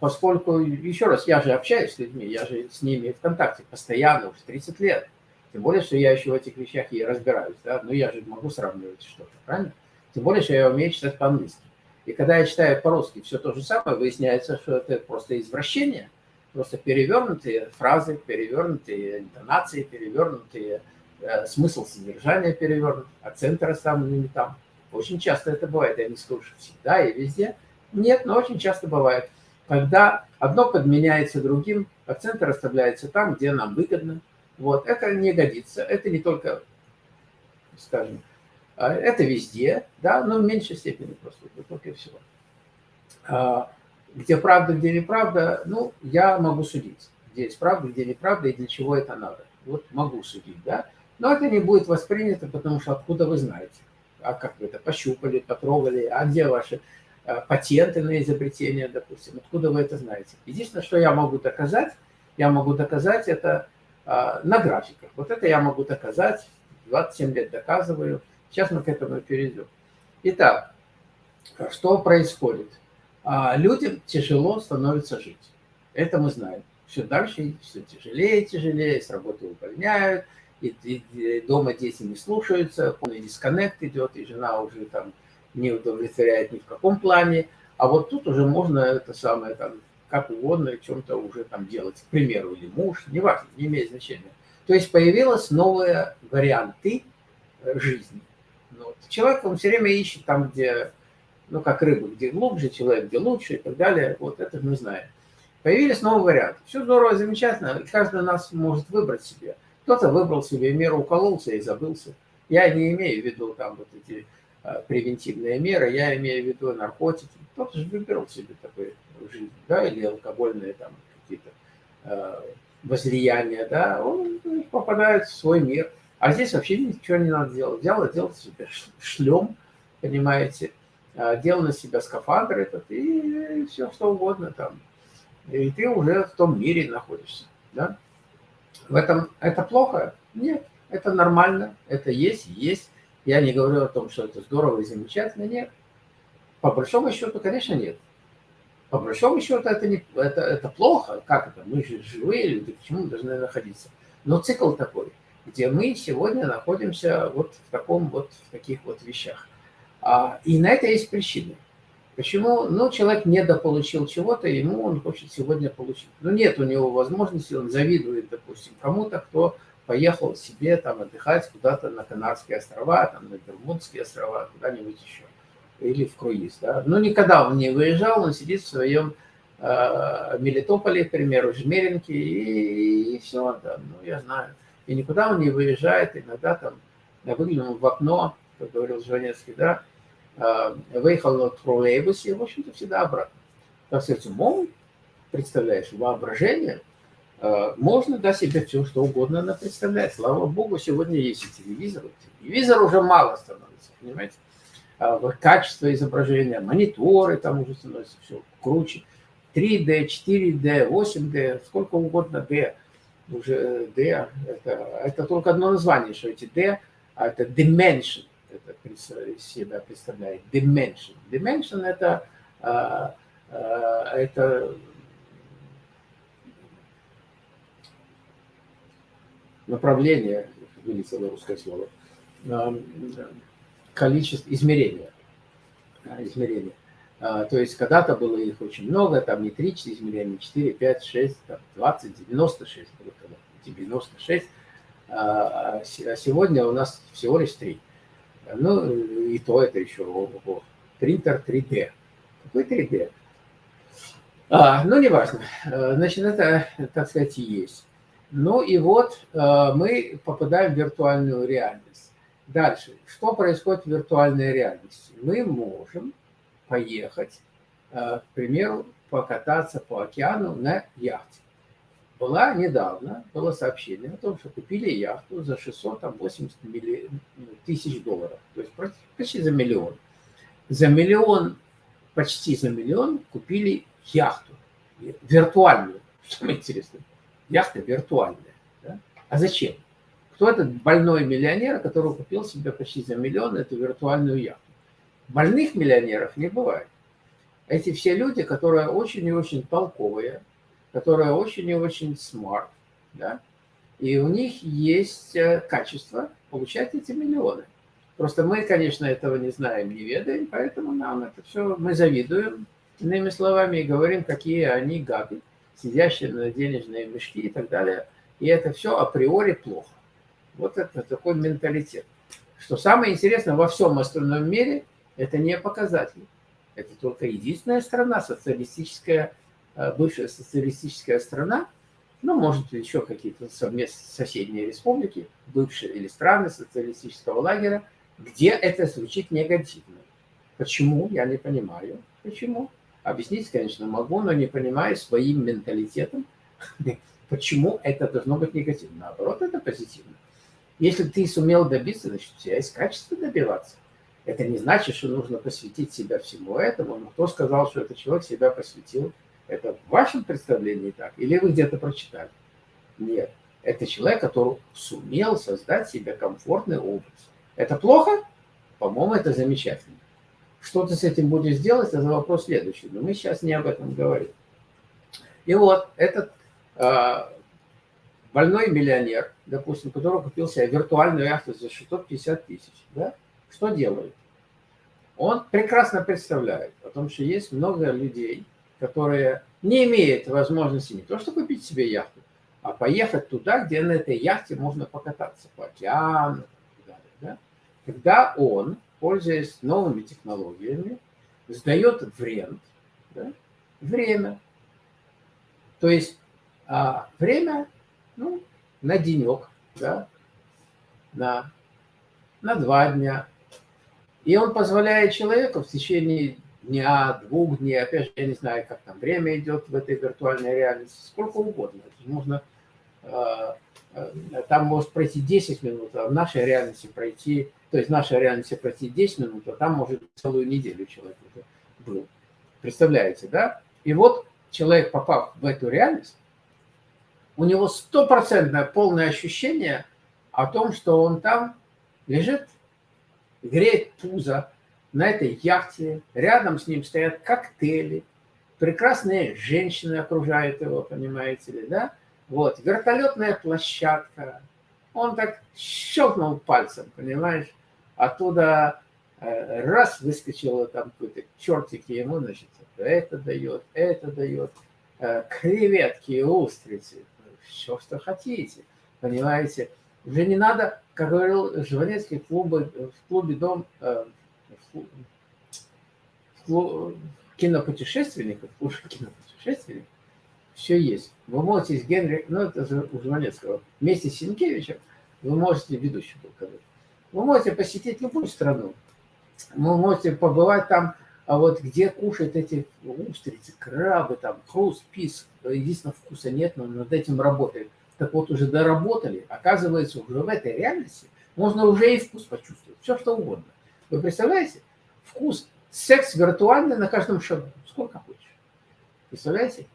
Поскольку, еще раз, я же общаюсь с людьми, я же с ними в контакте постоянно, уже 30 лет. Тем более, что я еще в этих вещах и разбираюсь, да, но я же могу сравнивать что-то, правильно? Тем более, что я умею читать по-английски. И когда я читаю по-русски все то же самое, выясняется, что это просто извращение, просто перевернутые фразы, перевернутые интонации, перевернутые э, смысл содержания перевернут, акценты расставлены там. Очень часто это бывает, я не скажу, что всегда и везде. Нет, но очень часто бывает, когда одно подменяется другим, акценты расставляются там, где нам выгодно. Вот, это не годится, это не только, скажем, а, это везде, да, но в меньшей степени просто, только и всего. А, где правда, где неправда, ну, я могу судить. Где есть правда, где неправда и для чего это надо. Вот могу судить, да. Но это не будет воспринято, потому что откуда вы знаете? А как вы это пощупали, потрогали? А где ваши а, патенты на изобретение, допустим? Откуда вы это знаете? Единственное, что я могу доказать, я могу доказать это на графиках. Вот это я могу доказать, 27 лет доказываю – Сейчас мы к этому перейдем. Итак, что происходит? А, людям тяжело становится жить. Это мы знаем. Все дальше, все тяжелее и тяжелее, с работы увольняют, и, и, и дома дети не слушаются, полный дисконнект идет, и жена уже там не удовлетворяет ни в каком плане. А вот тут уже можно это самое там как угодно чем-то уже там делать, к примеру, или муж, неважно, не имеет значения. То есть появились новые варианты жизни. Ну, вот. Человек, он все время ищет там, где, ну, как рыба, где глубже, человек, где лучше и так далее. Вот это мы знаем. Появились новые варианты. Все здорово, замечательно. Каждый нас может выбрать себе. Кто-то выбрал себе меру, укололся и забылся. Я не имею в виду там вот эти а, превентивные меры, я имею в виду наркотики. Кто-то же выбирал себе такой жизнь, да, или алкогольные там какие-то э, возлияния, да, он попадает в свой мир. А здесь вообще ничего не надо делать. Дело делать себе шлем, понимаете, а, делал на себя скафандр этот и все что угодно там. И ты уже в том мире находишься. Да? В этом это плохо? Нет, это нормально, это есть, есть. Я не говорю о том, что это здорово и замечательно, нет. По большому счету, конечно, нет. По большому счету, это, не, это, это плохо. Как это? Мы же живые люди, почему мы должны находиться? Но цикл такой – где мы сегодня находимся вот в таком вот, в таких вот вещах. А, и на это есть причины. Почему? Ну, человек недополучил чего-то, ему он хочет сегодня получить. Но ну, нет у него возможности, он завидует, допустим, кому-то, кто поехал себе там отдыхать куда-то на Канарские острова, там на Бермудские острова, куда-нибудь еще. Или в круиз, да. Но никогда он не выезжал, он сидит в своем э, Мелитополе, к примеру, Жмеринке, и, и все, да, ну, я знаю и никуда он не выезжает, иногда там выглянул в окно, как говорил Жванецкий, да, выехал на троллейбусе, в общем-то, всегда обратно. Так сказать, умом, представляешь, воображение, а, можно да, себе все, что угодно она представляет. Слава богу, сегодня есть и телевизор. Телевизор уже мало становится, понимаете? А, качество изображения, мониторы там уже становятся все круче. 3D, 4D, 8D, сколько угодно D уже D, это, это только одно название, что эти D, а это dimension, это себя представляет, dimension. Dimension это, а, а, это направление, вылетело русское слово, количество измерения. измерения. То есть когда-то было их очень много, там не 3 измерения, 4, 5, 6, там 20, 96 было когда 96. А сегодня у нас всего лишь 3. Ну, и то это еще ого, принтер 3D. Какой 3D? А, ну, неважно. Значит, это, так сказать, и есть. Ну и вот э, мы попадаем в виртуальную реальность. Дальше. Что происходит в виртуальной реальности? Мы можем поехать, э, к примеру, покататься по океану на яхте. Была недавно, было сообщение о том, что купили яхту за 680 милли... тысяч долларов. То есть почти за миллион. За миллион, почти за миллион купили яхту. Виртуальную, что интересно. Яхта виртуальная. Да? А зачем? Кто этот больной миллионер, который купил себе почти за миллион эту виртуальную яхту? Больных миллионеров не бывает. Эти все люди, которые очень и очень толковые, которые очень и очень смарт, да, и у них есть э, качество получать эти миллионы. Просто мы, конечно, этого не знаем, не ведаем, поэтому нам это все, мы завидуем, иными словами, и говорим, какие они гады сидящие на денежные мешки и так далее. И это все априори плохо. Вот это такой менталитет. Что самое интересное, во всем остальном мире это не показатель. Это только единственная страна, социалистическая, бывшая социалистическая страна, ну, может, еще какие-то совместные соседние республики, бывшие или страны социалистического лагеря, где это звучит негативно. Почему, я не понимаю. Почему? Объяснить, конечно, могу, но не понимаю своим менталитетом, почему это должно быть негативно. Наоборот, это позитивно. Если ты сумел добиться, значит, у тебя есть качество добиваться. Это не значит, что нужно посвятить себя всему этому. Но кто сказал, что этот человек себя посвятил? Это в вашем представлении так? Или вы где-то прочитали? Нет. Это человек, который сумел создать себе комфортный образ. Это плохо? По-моему, это замечательно. Что ты с этим будешь делать, это вопрос следующий. Но мы сейчас не об этом говорим. И вот этот э, больной миллионер, допустим, который купил себе виртуальную яхту за 650 тысяч, да, что делает? Он прекрасно представляет, потому что есть много людей, которые не имеют возможности не то что купить себе яхту, а поехать туда, где на этой яхте можно покататься по океану и. Да? Когда он пользуясь новыми технологиями, сдает в рент да, время. То есть а, время ну, на денек, да, на, на два дня. И он позволяет человеку в течение дня, двух дней, опять же, я не знаю, как там время идет в этой виртуальной реальности, сколько угодно. Можно, а, а, там может пройти 10 минут, а в нашей реальности пройти то есть наша реальность пройти 10 минут, а там может целую неделю человек уже был. Представляете, да? И вот человек, попав в эту реальность, у него стопроцентное полное ощущение о том, что он там лежит, греет пузо на этой яхте, рядом с ним стоят коктейли, прекрасные женщины окружают его, понимаете ли, да? Вот, вертолетная площадка. Он так щелкнул пальцем, понимаешь? Оттуда э, раз выскочило там какой-то чертик ему, значит, это дает, это дает, э, креветки, устрицы, все, что хотите, понимаете. Уже не надо, как говорил Жванецкий, в клубе, в клубе «Дом», э, кинопутешественников, клубе кинопутешественников, все есть. Вы можете с Генри, ну это же у Жванецкого, вместе с Сенкевичем, вы можете, ведущий был когда вы можете посетить любую страну. Вы можете побывать там, а вот где кушают эти устрицы, крабы, там, хруст, пис. Единственного вкуса нет, но над этим работают. Так вот, уже доработали. Оказывается, уже в этой реальности можно уже и вкус почувствовать. Все, что угодно. Вы представляете? Вкус. Секс виртуальный на каждом шагу. Сколько хочешь. Представляете?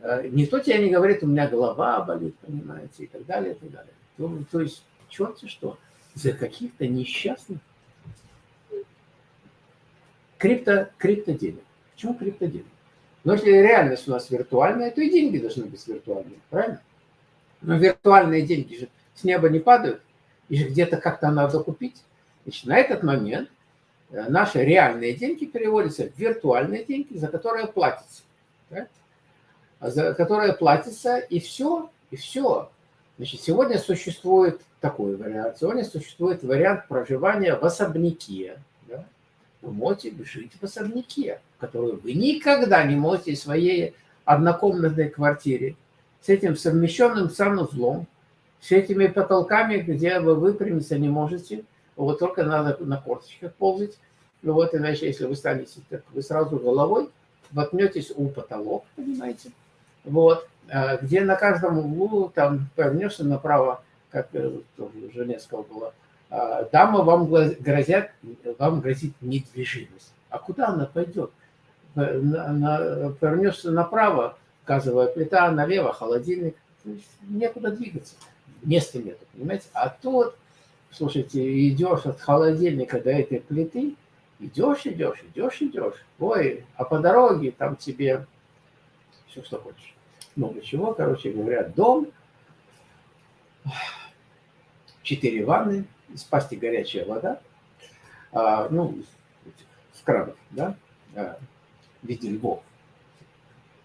Э, никто тебе не говорит, у меня голова болит, понимаете, и так далее, и так далее. То, то есть, черт что за каких-то несчастных крипто, крипто денег. Почему крипто денег? Но если реальность у нас виртуальная, то и деньги должны быть виртуальные, правильно? Но виртуальные деньги же с неба не падают, и же где-то как-то надо купить. Значит, на этот момент э, наши реальные деньги переводятся в виртуальные деньги, за которые платится. Да? За которые платится, и все, и все. Значит, сегодня существует такой вариант. Сегодня существует вариант проживания в особняке. Да? Вы можете жить в особняке, который вы никогда не можете в своей однокомнатной квартире с этим совмещенным санузлом, с этими потолками, где вы выпрямиться не можете, вот только надо на корточках ползать. Ну вот, иначе, если вы станете, так вы сразу головой воткнетесь у потолок, понимаете? Вот, а где на каждом углу, там, повернешься направо, как э, тоже Женевского было, а, дама вам грозят, вам грозит недвижимость. А куда она пойдет? На, повернешься направо, газовая плита, налево холодильник. Некуда двигаться. Места нет, понимаете? А тут, слушайте, идешь от холодильника до этой плиты, идешь, идешь, идешь, идешь. Ой, а по дороге там тебе все, что хочешь. Много чего, короче говоря, дом, четыре ванны, из пасти горячая вода, а, ну, с кранов, да, а, в виде львов.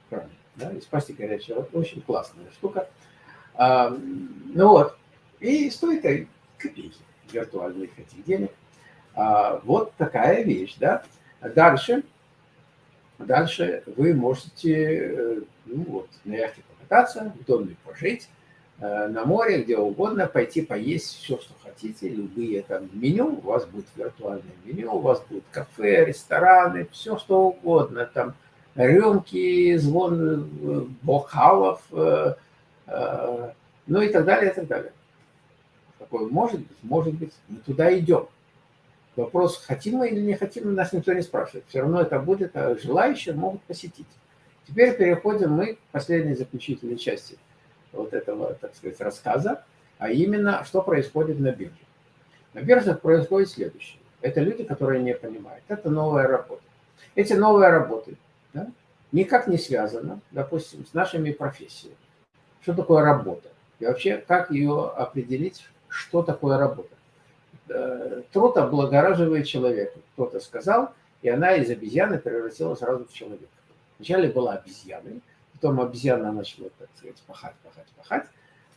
Краны да, из пасти горячая вода. Очень классная штука. А, ну вот, и стоит копейки виртуальных этих денег. А, вот такая вещь, да. Дальше, дальше вы можете, э, ну вот, на яхте покататься, в доме пожить, э, на море, где угодно, пойти поесть все, что хотите, любые там меню, у вас будет виртуальное меню, у вас будет кафе, рестораны, все что угодно, там рюмки, звон э, бокалов, ну и так далее, и так далее. Такое может быть, может быть, мы туда идем. Вопрос, хотим мы или не хотим, нас никто не спрашивает. Все равно это будет, а желающие могут посетить. Теперь переходим мы к последней заключительной части вот этого, так сказать, рассказа, а именно, что происходит на бирже. На биржах происходит следующее. Это люди, которые не понимают. Это новая работа. Эти новые работы да, никак не связано, допустим, с нашими профессиями. Что такое работа? И вообще, как ее определить, что такое работа? Э, труд облагораживает человека. Кто-то сказал, и она из обезьяны превратилась сразу в человека. Вначале была обезьяной, потом обезьяна начала, так сказать, пахать, пахать, пахать,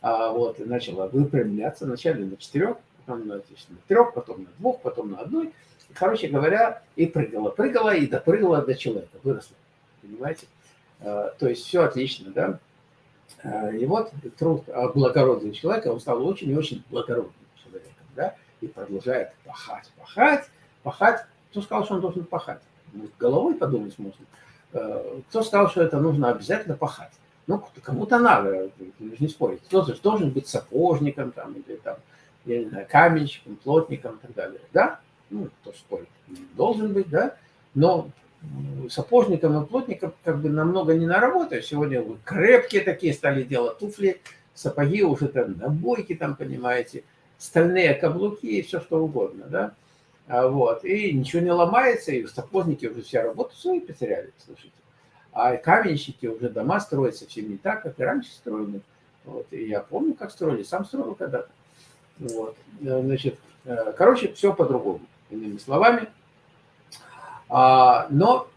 а вот, и начала выпрямляться, вначале на четырех, потом на, на трех, потом на двух, потом на одной. И, короче говоря, и прыгала, прыгала, и допрыгала до человека, выросла. Понимаете? А, то есть все отлично, да? А, и вот труд благородного человека, он стал очень и очень благородным человеком, да? И продолжает пахать, пахать, пахать. Кто сказал, что он должен пахать? Головой подумать можно. А, кто сказал, что это нужно обязательно пахать? Ну, кому-то надо, не спорить. Кто-то должен быть сапожником, там, или там, я не знаю, каменщиком, плотником и так далее. Да? Ну, кто спорит. Должен быть, да? Но сапожникам и плотникам как бы намного не наработаешь. Сегодня вы крепкие такие стали делать туфли, сапоги уже там набойки там, понимаете, стальные каблуки и все что угодно, да. А вот, и ничего не ломается, и сапожники уже все работу свою потеряли, слушайте. А каменщики уже дома строят совсем не так, как и раньше строили. Вот, и я помню, как строили, сам строил когда-то. Вот, значит, э, короче, все по-другому. Иными словами, но,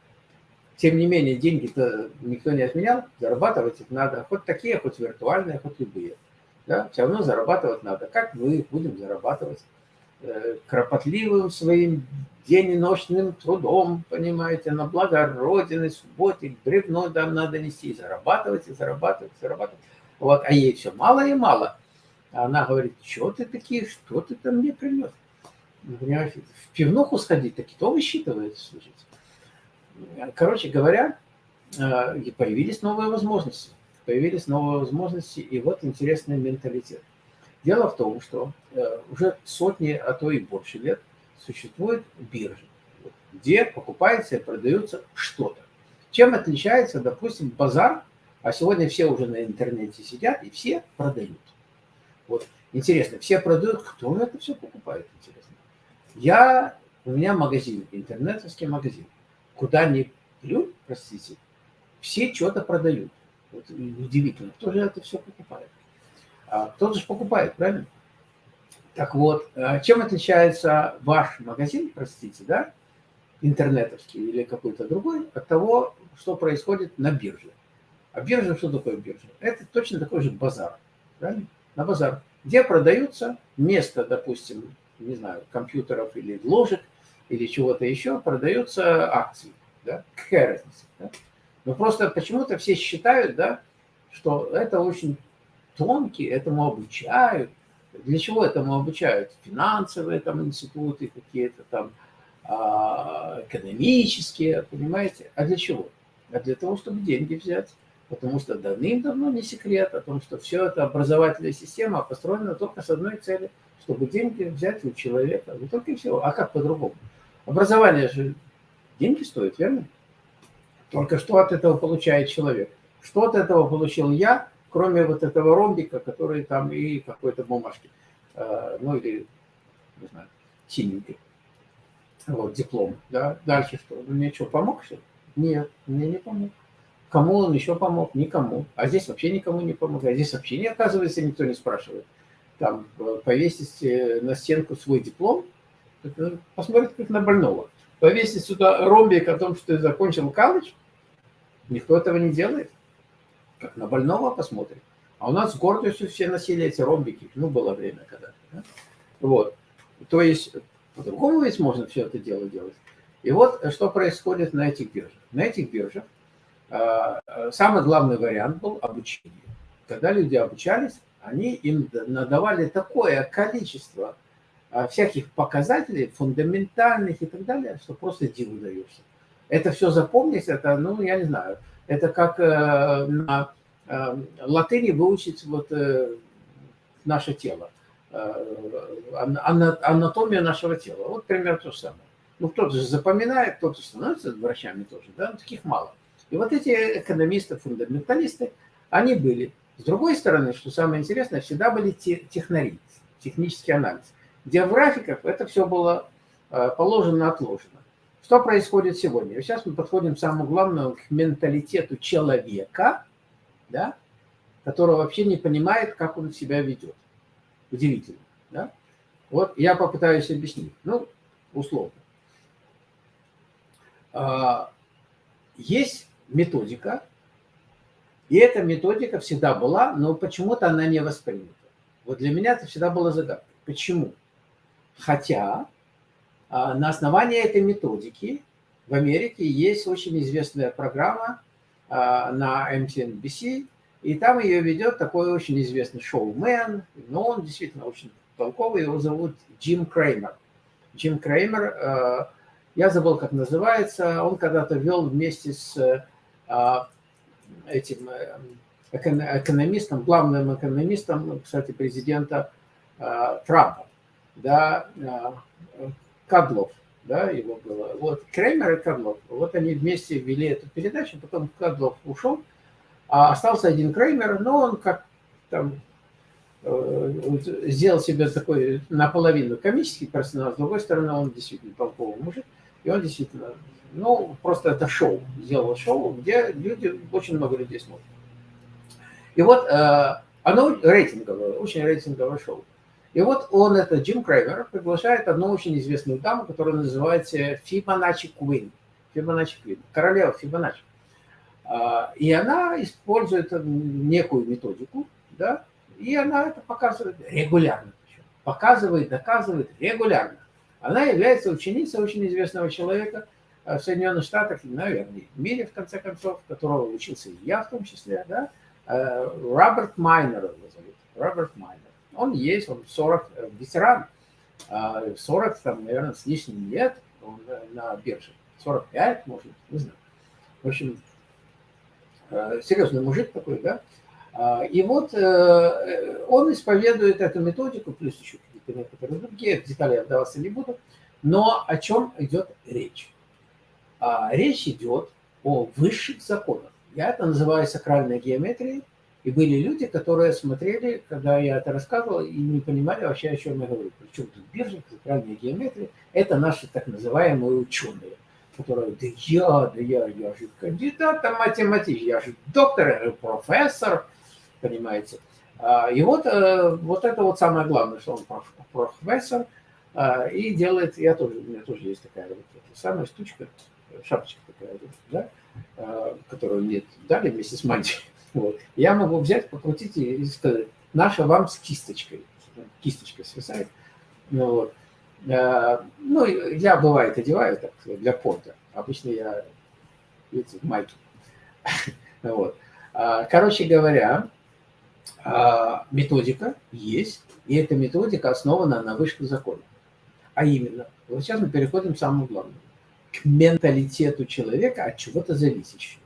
тем не менее, деньги-то никто не отменял, зарабатывать их надо, хоть такие, хоть виртуальные, хоть любые. Да? Все равно зарабатывать надо. Как мы будем зарабатывать? Э, кропотливым своим день и ночным трудом, понимаете, на благо Родины, субботе, бревно там надо нести, зарабатывать, и зарабатывать, и зарабатывать. Вот, а ей все мало и мало. А она говорит, что ты такие, что ты там мне принес? Понимаете, в пивнуху сходить, так и то высчитывает, слушайте. Короче говоря, э, появились новые возможности. Появились новые возможности, и вот интересный менталитет. Дело в том, что э, уже сотни, а то и больше лет существует биржа, где покупается и продается что-то. Чем отличается, допустим, базар, а сегодня все уже на интернете сидят и все продают. Вот интересно, все продают, кто это все покупает, интересно. Я, у меня магазин, интернетовский магазин. Куда ни плюнь, простите, все что-то продают. Вот удивительно, кто же это все покупает. А кто-то же покупает, правильно? Так вот, э, чем отличается ваш магазин, простите, да, интернетовский или какой-то другой, от того, что происходит на бирже? А биржа, что такое биржа? Это точно такой же базар, правильно? На базар, где продаются место, допустим, не знаю, компьютеров или ложек, или чего-то еще, продаются акции, да? Какая разница, да? Но просто почему-то все считают, да, что это очень тонкий, этому обучают. Для чего этому обучают? Финансовые там институты какие-то там, а, экономические, понимаете? А для чего? А для того, чтобы деньги взять. Потому что давным-давно не секрет о том, что все это образовательная система построена только с одной целью, чтобы деньги взять у человека. Не только и всего. А как по-другому? Образование же деньги стоит, верно? Только что от этого получает человек? Что от этого получил я, кроме вот этого ромбика, который там и какой-то бумажки, э, ну или, не знаю, синенький. Вот, диплом, да. Дальше что? Он мне что, помог все? Нет, мне не помог. Кому он еще помог? Никому. А здесь вообще никому не помог. А здесь вообще не оказывается, никто не спрашивает. Там э, повесить э, на стенку свой диплом, посмотрите как на больного. Повесить сюда ромбик о том, что ты закончил колледж, никто этого не делает как на больного посмотрим. А у нас с гордостью все носили эти ромбики. Ну, было время когда-то. Да? Вот. То есть, по-другому ведь можно все это дело делать. И вот что происходит на этих биржах. На этих биржах э, самый главный вариант был обучение. Когда люди обучались, они им надавали такое количество э, всяких показателей, фундаментальных и так далее, что просто диву даешься. Это все запомнить, это, ну, я не знаю, это как э, на э, латыни выучить вот э, наше тело, анатомия нашего тела. Вот примерно то же самое. Ну, кто-то же запоминает, кто-то становится врачами тоже, да, но таких мало. И вот эти экономисты, фундаменталисты, они были. С другой стороны, что самое интересное, всегда были технари, технический анализ, где в графиках это все было положено, отложено. Что происходит сегодня? Сейчас мы подходим к самому главному, к менталитету человека, да, который вообще не понимает, как он себя ведет. Удивительно. Да? Вот я попытаюсь объяснить. Ну, условно. А, есть методика, и эта методика всегда была, но почему-то она не воспринята. Вот для меня это всегда было загадкой. Почему? Хотя а, на основании этой методики в Америке есть очень известная программа а, на MSNBC, и там ее ведет такой очень известный шоумен, но он действительно очень толковый, его зовут Джим Креймер. Джим Креймер, а, я забыл, как называется, он когда-то вел вместе с этим э, экономистом, главным экономистом, кстати, президента Трампа, да, Кадлов, да, его было. Вот Кремер и Кадлов. Вот они вместе вели эту передачу, потом Кадлов ушел, а остался один Креймер, но он как там э, сделал себе такой наполовину комический персонаж, с другой стороны, он действительно толковый мужик, и он действительно, ну, просто это шоу, сделал шоу, где люди, очень много людей смотрят. И вот э, оно рейтинговое, очень рейтинговое шоу. И вот он, это Джим Крейвер, приглашает одну очень известную даму, которая называется Фибоначчи Куин. Фибоначчи Куин, королева Фибоначчи. А, и она использует некую методику, да, и она это показывает регулярно. Показывает, доказывает регулярно. Она является ученицей очень известного человека в Соединенных Штатах, наверное, в мире, в конце концов, которого учился и я в том числе, да, э, Роберт Майнер его зовут, Роберт Майнер. Он есть, он 40, э, ветеран, 40, а, там, наверное, с лишним лет он э, на бирже. 45, может, не знаю. В общем, э, серьезный мужик такой, да. А, и вот он исповедует эту методику, плюс еще какие-то некоторые другие, детали я вдаваться не буду. Но о чем идет речь? А, речь идет о высших законах. Я это называю сакральной геометрией, и были люди, которые смотрели, когда я это рассказывал, и не понимали вообще, о чем я говорю. Причем тут биржа, центральная геометрия, это наши так называемые ученые, которые, да я, да я, я же кандидат математик, я же доктор, я же профессор, понимаете. А, и вот, э, вот это вот самое главное, что он профессор, а, и делает, я тоже, у меня тоже есть такая вот самая штучка, шапочка такая, да, а, которую мне дали вместе с мантией. Вот. Я могу взять, покрутить и сказать, наша вам с кисточкой. Кисточка свисает. Ну, вот. ну, я, бывает, одеваю так для порта. Обычно я, видите, в майке. Вот. Короче говоря, методика есть, и эта методика основана на вышках закона. А именно, вот сейчас мы переходим к самому главному, к менталитету человека от чего-то зависящего.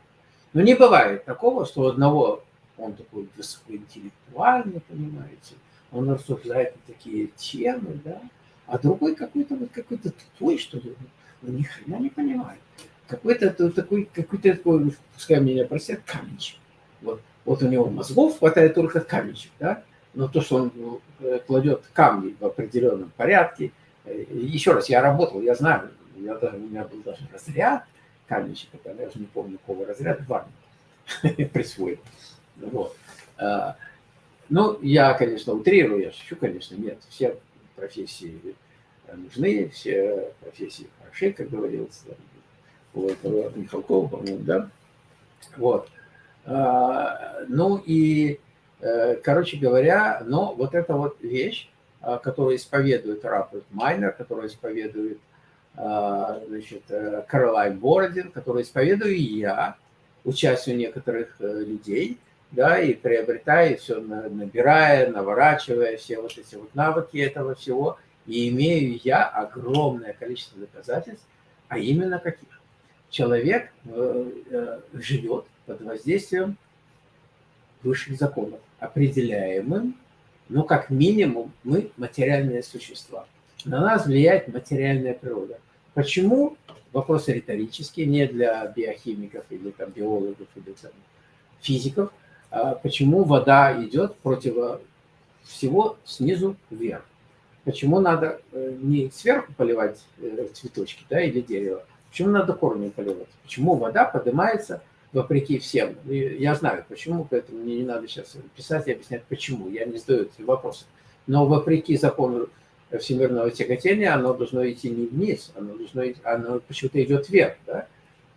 Но не бывает такого, что у одного он такой высокоинтеллектуальный, понимаете, он рассуждает на такие темы, да, а другой какой-то вот какой-то тупой, что ли, ну, ни хрена не понимает. Какой-то такой, какой-то такой, пускай меня простят, каменчик. Вот, вот у него мозгов хватает только каменчик, да, но то, что он э, кладет камни в определенном порядке, Э, еще раз, я работал, я знаю, я, у меня был даже разряд каменщика, я даже не помню, какого разряда, в армии присвоил. Вот. А, ну, я, конечно, утрирую, я шучу, конечно, нет, все профессии нужны, все профессии хороши, как говорилось, у этого Михалкова, по-моему, да? Вот. А, ну и, э, короче говоря, но вот эта вот вещь, а, который исповедует Роберт Майнер, который исповедует значит, э, Каролайн Бородин, который исповедую я, участие у некоторых э, людей, да, и приобретая, все набирая, наворачивая все вот эти вот навыки этого всего, и имею я огромное количество доказательств, а именно каких? Человек э, живет под воздействием высших законов, определяемым но как минимум мы материальные существа. На нас влияет материальная природа. Почему? Вопросы риторические, не для биохимиков или там, биологов или там, физиков. А почему вода идет против всего снизу вверх? Почему надо э, не сверху поливать э, цветочки да, или дерево? Почему надо корни поливать? Почему вода поднимается вопреки всем. Я знаю, почему, поэтому мне не надо сейчас писать и объяснять, почему. Я не задаю эти вопросы. Но вопреки закону всемирного тяготения, оно должно идти не вниз, оно, должно, оно почему-то идет вверх, да?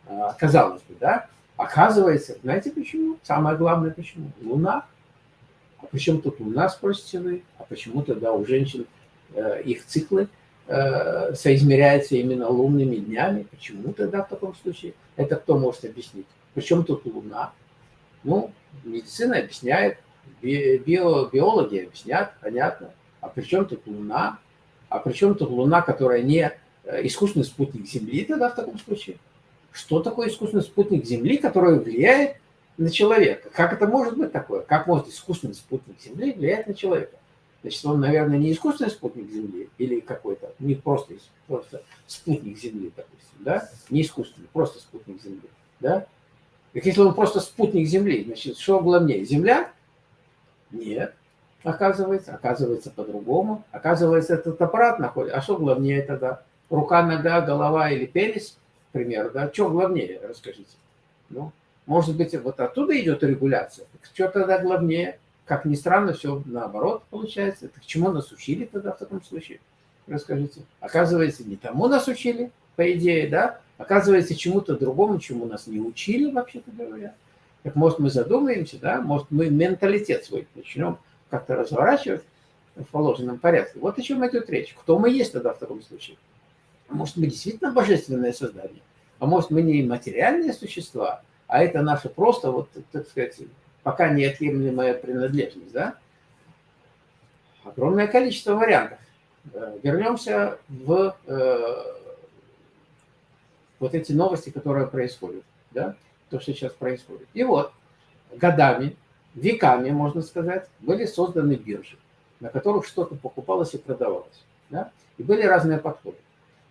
А, казалось бы, да? Оказывается, знаете почему? Самое главное почему? Луна. А почему тут Луна, спросите? А почему тогда у женщин э, их циклы э, соизмеряются именно лунными днями? Почему тогда в таком случае? Это кто может объяснить? Причем тут Луна? Ну, медицина объясняет, био, биологи объяснят, понятно. А при тут Луна? А при чем тут Луна, которая не э, искусственный спутник Земли тогда в таком случае? Что такое искусственный спутник Земли, который влияет на человека? Как это может быть такое? Как может искусственный спутник Земли влиять на человека? Значит, он, наверное, не искусственный спутник Земли или какой-то, не просто, просто спутник Земли, допустим, да? Не искусственный, просто спутник Земли, да? Так если он просто спутник Земли, значит, что главнее, Земля? Нет, оказывается, оказывается по-другому. Оказывается, этот аппарат находится. А что главнее тогда? Рука, нога, голова или пенис, к примеру, да? Что главнее, расскажите. Ну, может быть, вот оттуда идет регуляция. Так что тогда главнее? Как ни странно, все наоборот получается. Так чему нас учили тогда в таком случае? Расскажите. Оказывается, не тому нас учили, по идее, да? Оказывается, чему-то другому, чему нас не учили, вообще-то говоря. Так может мы задумаемся, да, может мы менталитет свой начнем как-то разворачивать в положенном порядке. Вот о чем идет речь. Кто мы есть тогда в таком случае? Может, мы действительно божественное создание? А может, мы не материальные существа, а это наша просто, вот, так сказать, пока неотъемлемая принадлежность, да? Огромное количество вариантов. Э, вернемся в э, вот эти новости, которые происходят, да, то, что сейчас происходит. И вот годами, веками, можно сказать, были созданы биржи, на которых что-то покупалось и продавалось. Да? И были разные подходы.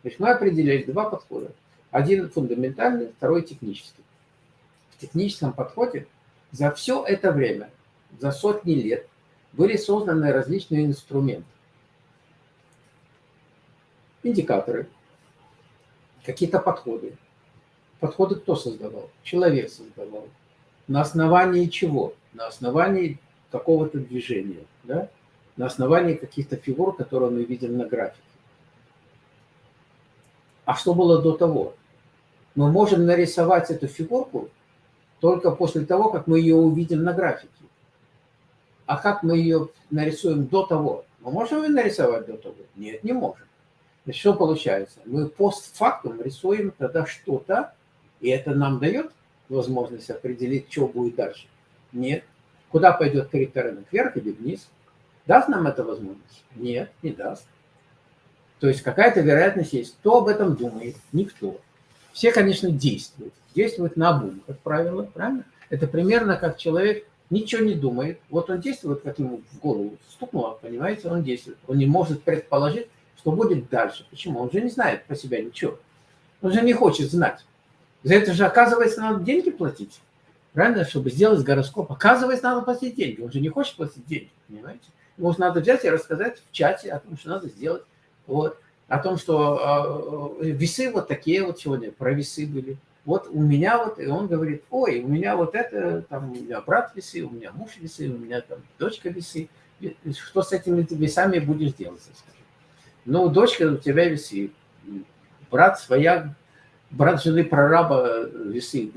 То есть мы определили два подхода. Один фундаментальный, второй технический. В техническом подходе за все это время, за сотни лет, были созданы различные инструменты. Индикаторы, какие-то подходы. Подходы кто создавал? Человек создавал. На основании чего? На основании какого-то движения, да, на основании каких-то фигур, которые мы видим на графике. А что было до того? Мы можем нарисовать эту фигурку только после того, как мы ее увидим на графике. А как мы ее нарисуем до того? Мы можем ее нарисовать до того? Нет, не можем. Значит, что получается? Мы постфактум рисуем тогда что-то, и это нам дает возможность определить, что будет дальше. Нет. Куда пойдет крипторынок? Вверх или вниз? Даст нам это возможность? Нет, не даст. То есть какая-то вероятность есть. Кто об этом думает? Никто. Все, конечно, действуют. Действуют на обум, как правило, правильно? Это примерно как человек ничего не думает. Вот он действует, как ему в голову стукнуло, понимаете, он действует. Он не может предположить, что будет дальше. Почему? Он же не знает про себя ничего. Он же не хочет знать. За это же, оказывается, надо деньги платить. Правильно? Чтобы сделать гороскоп. Оказывается, надо платить деньги. Он же не хочет платить деньги, понимаете? Ему надо взять и рассказать в чате о том, что надо сделать. Вот. О том, что э, весы вот такие вот сегодня, про весы были. Вот у меня вот, и он говорит, ой, у меня вот это, там, у меня брат весы, у меня муж весы, у меня там дочка весы. Что с этими весами будешь делать, скажи? Ну, дочка у тебя весы, брат своя брат жены прораба весы.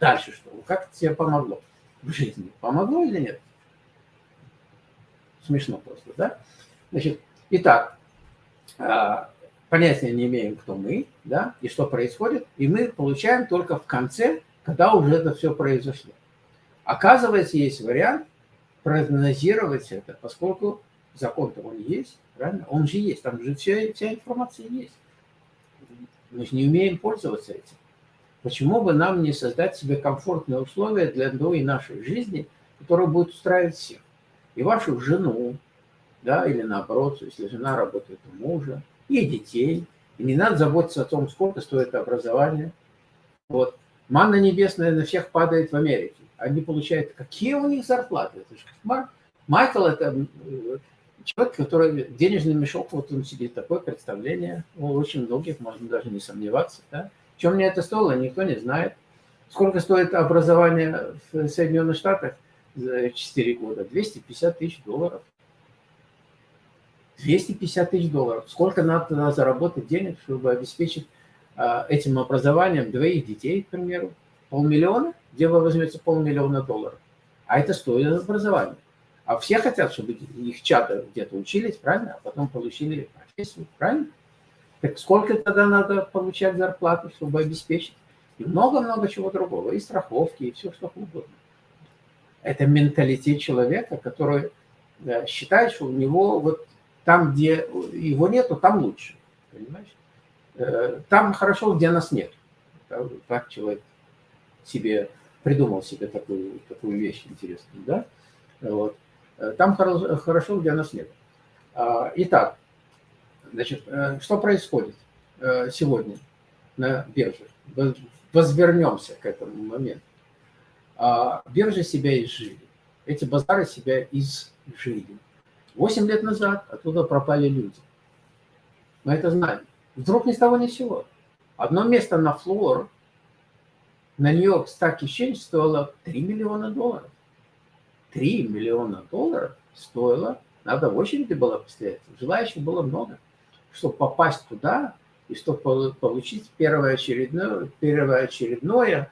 Дальше что? Как это тебе помогло в жизни? Помогло или нет? Смешно просто, да? Значит, итак, а, понятия не имеем, кто мы, да, и что происходит, и мы получаем только в конце, когда уже это все произошло. Оказывается, есть вариант прогнозировать это, поскольку закон-то он есть, правильно? Он же есть, там же вся, вся информация есть. Мы же не умеем пользоваться этим. Почему бы нам не создать себе комфортные условия для новой нашей жизни, которая будет устраивать всех? И вашу жену, да, или наоборот, если жена работает у мужа, и детей. И не надо заботиться о том, сколько стоит образование. Вот. Манна небесная на всех падает в Америке. Они получают... Какие у них зарплаты? Это же. Майкл – это человек, который денежный мешок, вот он сидит, такое представление у очень многих, можно даже не сомневаться. Да? Чем мне это стоило, никто не знает. Сколько стоит образование в Соединенных Штатах за 4 года? 250 тысяч долларов. 250 тысяч долларов. Сколько надо заработать денег, чтобы обеспечить а, этим образованием двоих детей, к примеру? Полмиллиона? Где вы возьмете полмиллиона долларов? А это стоит образование. А все хотят, чтобы их чада где-то учились, правильно? А потом получили профессию, правильно? Так сколько тогда надо получать зарплату, чтобы обеспечить? И много-много чего другого, и страховки, и все, что угодно. Это менталитет человека, который считает, что у него вот там, где его нету, там лучше. Понимаешь? Э, там хорошо, где нас нет. Так человек себе придумал себе такую, такую вещь интересную, да? Вот. Э, там хорошо, где нас нет. А, итак, значит, э, что происходит э, сегодня на бирже? Возвернемся к этому моменту. А, биржи себя изжили. Эти базары себя изжили. Восемь лет назад оттуда пропали люди. Мы это знаем. Вдруг ни с того ни с сего. Одно место на флор на Нью-Йорк Stock Exchange стоило 3 миллиона долларов. 3 миллиона долларов стоило, надо в очереди было постоять. Желающих было много. Чтобы попасть туда и чтобы получить первоочередное, первоочередное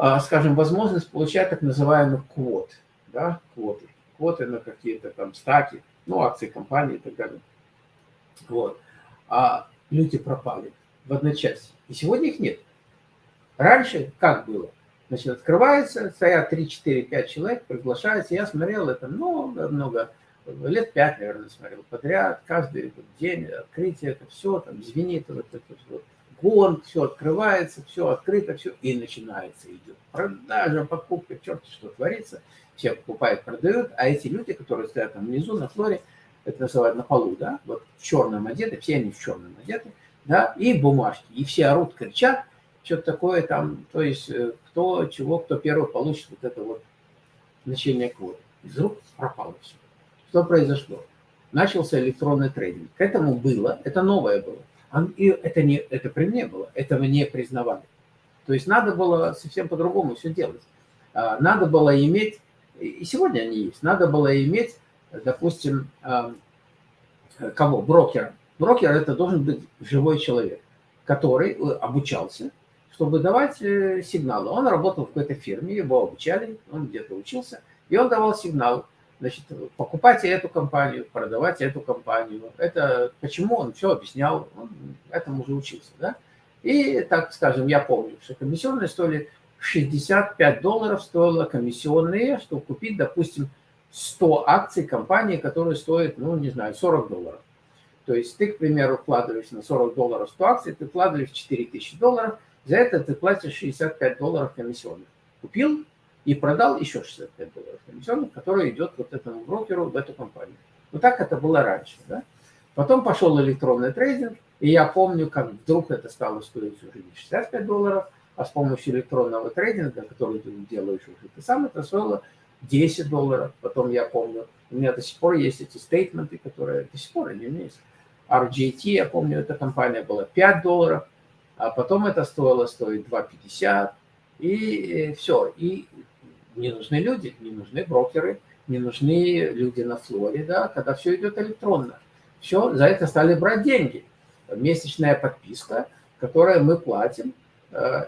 а, скажем, возможность получать так называемый квот, да, квоты. Квоты на какие-то там стаки, ну, акции компании и так далее. Вот. А люди пропали в одночасье. И сегодня их нет. Раньше как было? Значит, открывается, стоят 3, 4, 5 человек, приглашаются. Я смотрел это много-много, лет 5, наверное, смотрел подряд. Каждый день открытие, это все, там звенит, вот это вот, гон, все открывается, все открыто, все, и начинается, идет продажа, покупка, черт что творится. Все покупают, продают, а эти люди, которые стоят там внизу, на флоре, это называют на полу, да, вот в черном одеты, все они в черном одеты, да, и бумажки, и все орут, кричат, что-то такое там, то есть э, кто чего, кто первый получит вот это вот значение квоты. Из рук пропало все. Что произошло? Начался электронный трейдинг. К этому было, это новое было. И это, не, это при мне было, этого не признавали. То есть надо было совсем по-другому все делать. А, надо было иметь И сегодня они есть. Надо было иметь, допустим, кого? Брокера. Брокер – это должен быть живой человек, который э, обучался, чтобы давать э, сигналы. Он работал в какой-то фирме, его обучали, он где-то учился, и он давал сигнал, значит, покупайте эту компанию, продавайте эту компанию. Это почему он все объяснял, он этому уже учился, да? И, так скажем, я помню, что комиссионные стоили 65 долларов стоило комиссионные, чтобы купить, допустим, 100 акций компании, которые стоят, ну, не знаю, 40 долларов. То есть ты, к примеру, вкладываешь на 40 долларов 100 акций, ты вкладываешь 4000 долларов, за это ты платишь 65 долларов комиссионных. Купил и продал еще 65 долларов комиссионных, которые идет вот этому брокеру в эту компанию. Вот так это было раньше. Да? Потом пошел электронный трейдинг, и я помню, как вдруг это стало стоить уже не 65 долларов, а с помощью электронного трейдинга, который ты делаешь уже ты сам, это стоило 10 долларов. Потом я помню, у меня до сих пор есть эти стейтменты, которые до сих пор они у меня есть. RJT, я помню, эта компания была 5 долларов, а потом это стоило стоить 2,50, и все. И не нужны люди, не нужны брокеры, не нужны люди на флоре, да, когда все идет электронно. Все, за это стали брать деньги. Месячная подписка, которую мы платим э,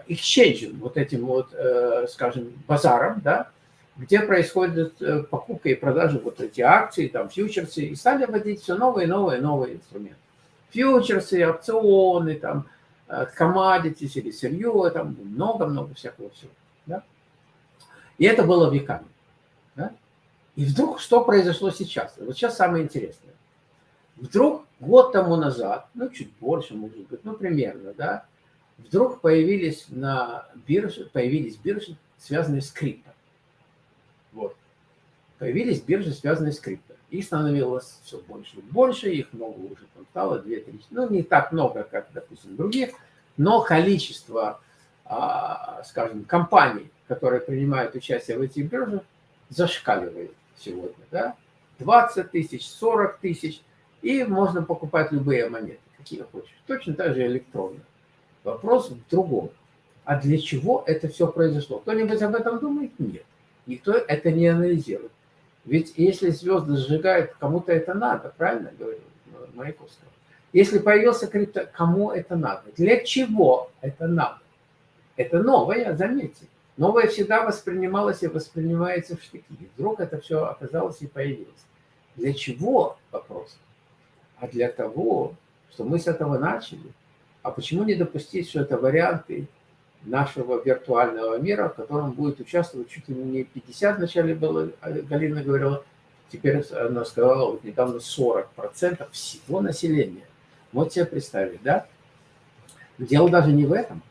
вот этим вот, э, скажем, базаром, да, где происходит э, покупка и продажа вот эти акции, там, фьючерсы, и стали вводить все новые, новые, новые инструменты. Фьючерсы, опционы, там, commodities или сырье, там много-много всякого всего. Да? И это было веками. Да? И вдруг что произошло сейчас? Вот сейчас самое интересное. Вдруг год тому назад, ну чуть больше, может быть, ну примерно, да, вдруг появились на бирже, появились биржи, связанные с крипто. Вот. Появились биржи, связанные с крипто. Их становилось все больше и больше, их много уже там стало, 2-3, ну не так много, как, допустим, других, но количество, а, скажем, компаний, которые принимают участие в этих биржах, зашкаливает сегодня, да, 20 тысяч, 40 тысяч, и можно покупать любые монеты, какие хочешь, точно так же электронные. Вопрос в другом. А для чего это все произошло? Кто-нибудь об этом думает? Нет. Никто это не анализирует. Ведь если звезды сжигают, кому-то это надо, правильно говорил Маяковского? Если появился крипто, кому это надо? Для чего это надо? Это новое, заметьте. Новое всегда воспринималось и воспринимается в штыки. Вдруг это все оказалось и появилось. Для чего вопрос? А для того, что мы с этого начали. А почему не допустить, что это варианты нашего виртуального мира, в котором будет участвовать чуть ли не 50, вначале было, Галина говорила, теперь она сказала, вот недавно 40% всего населения. Вот себе представить, да? Дело даже не в этом.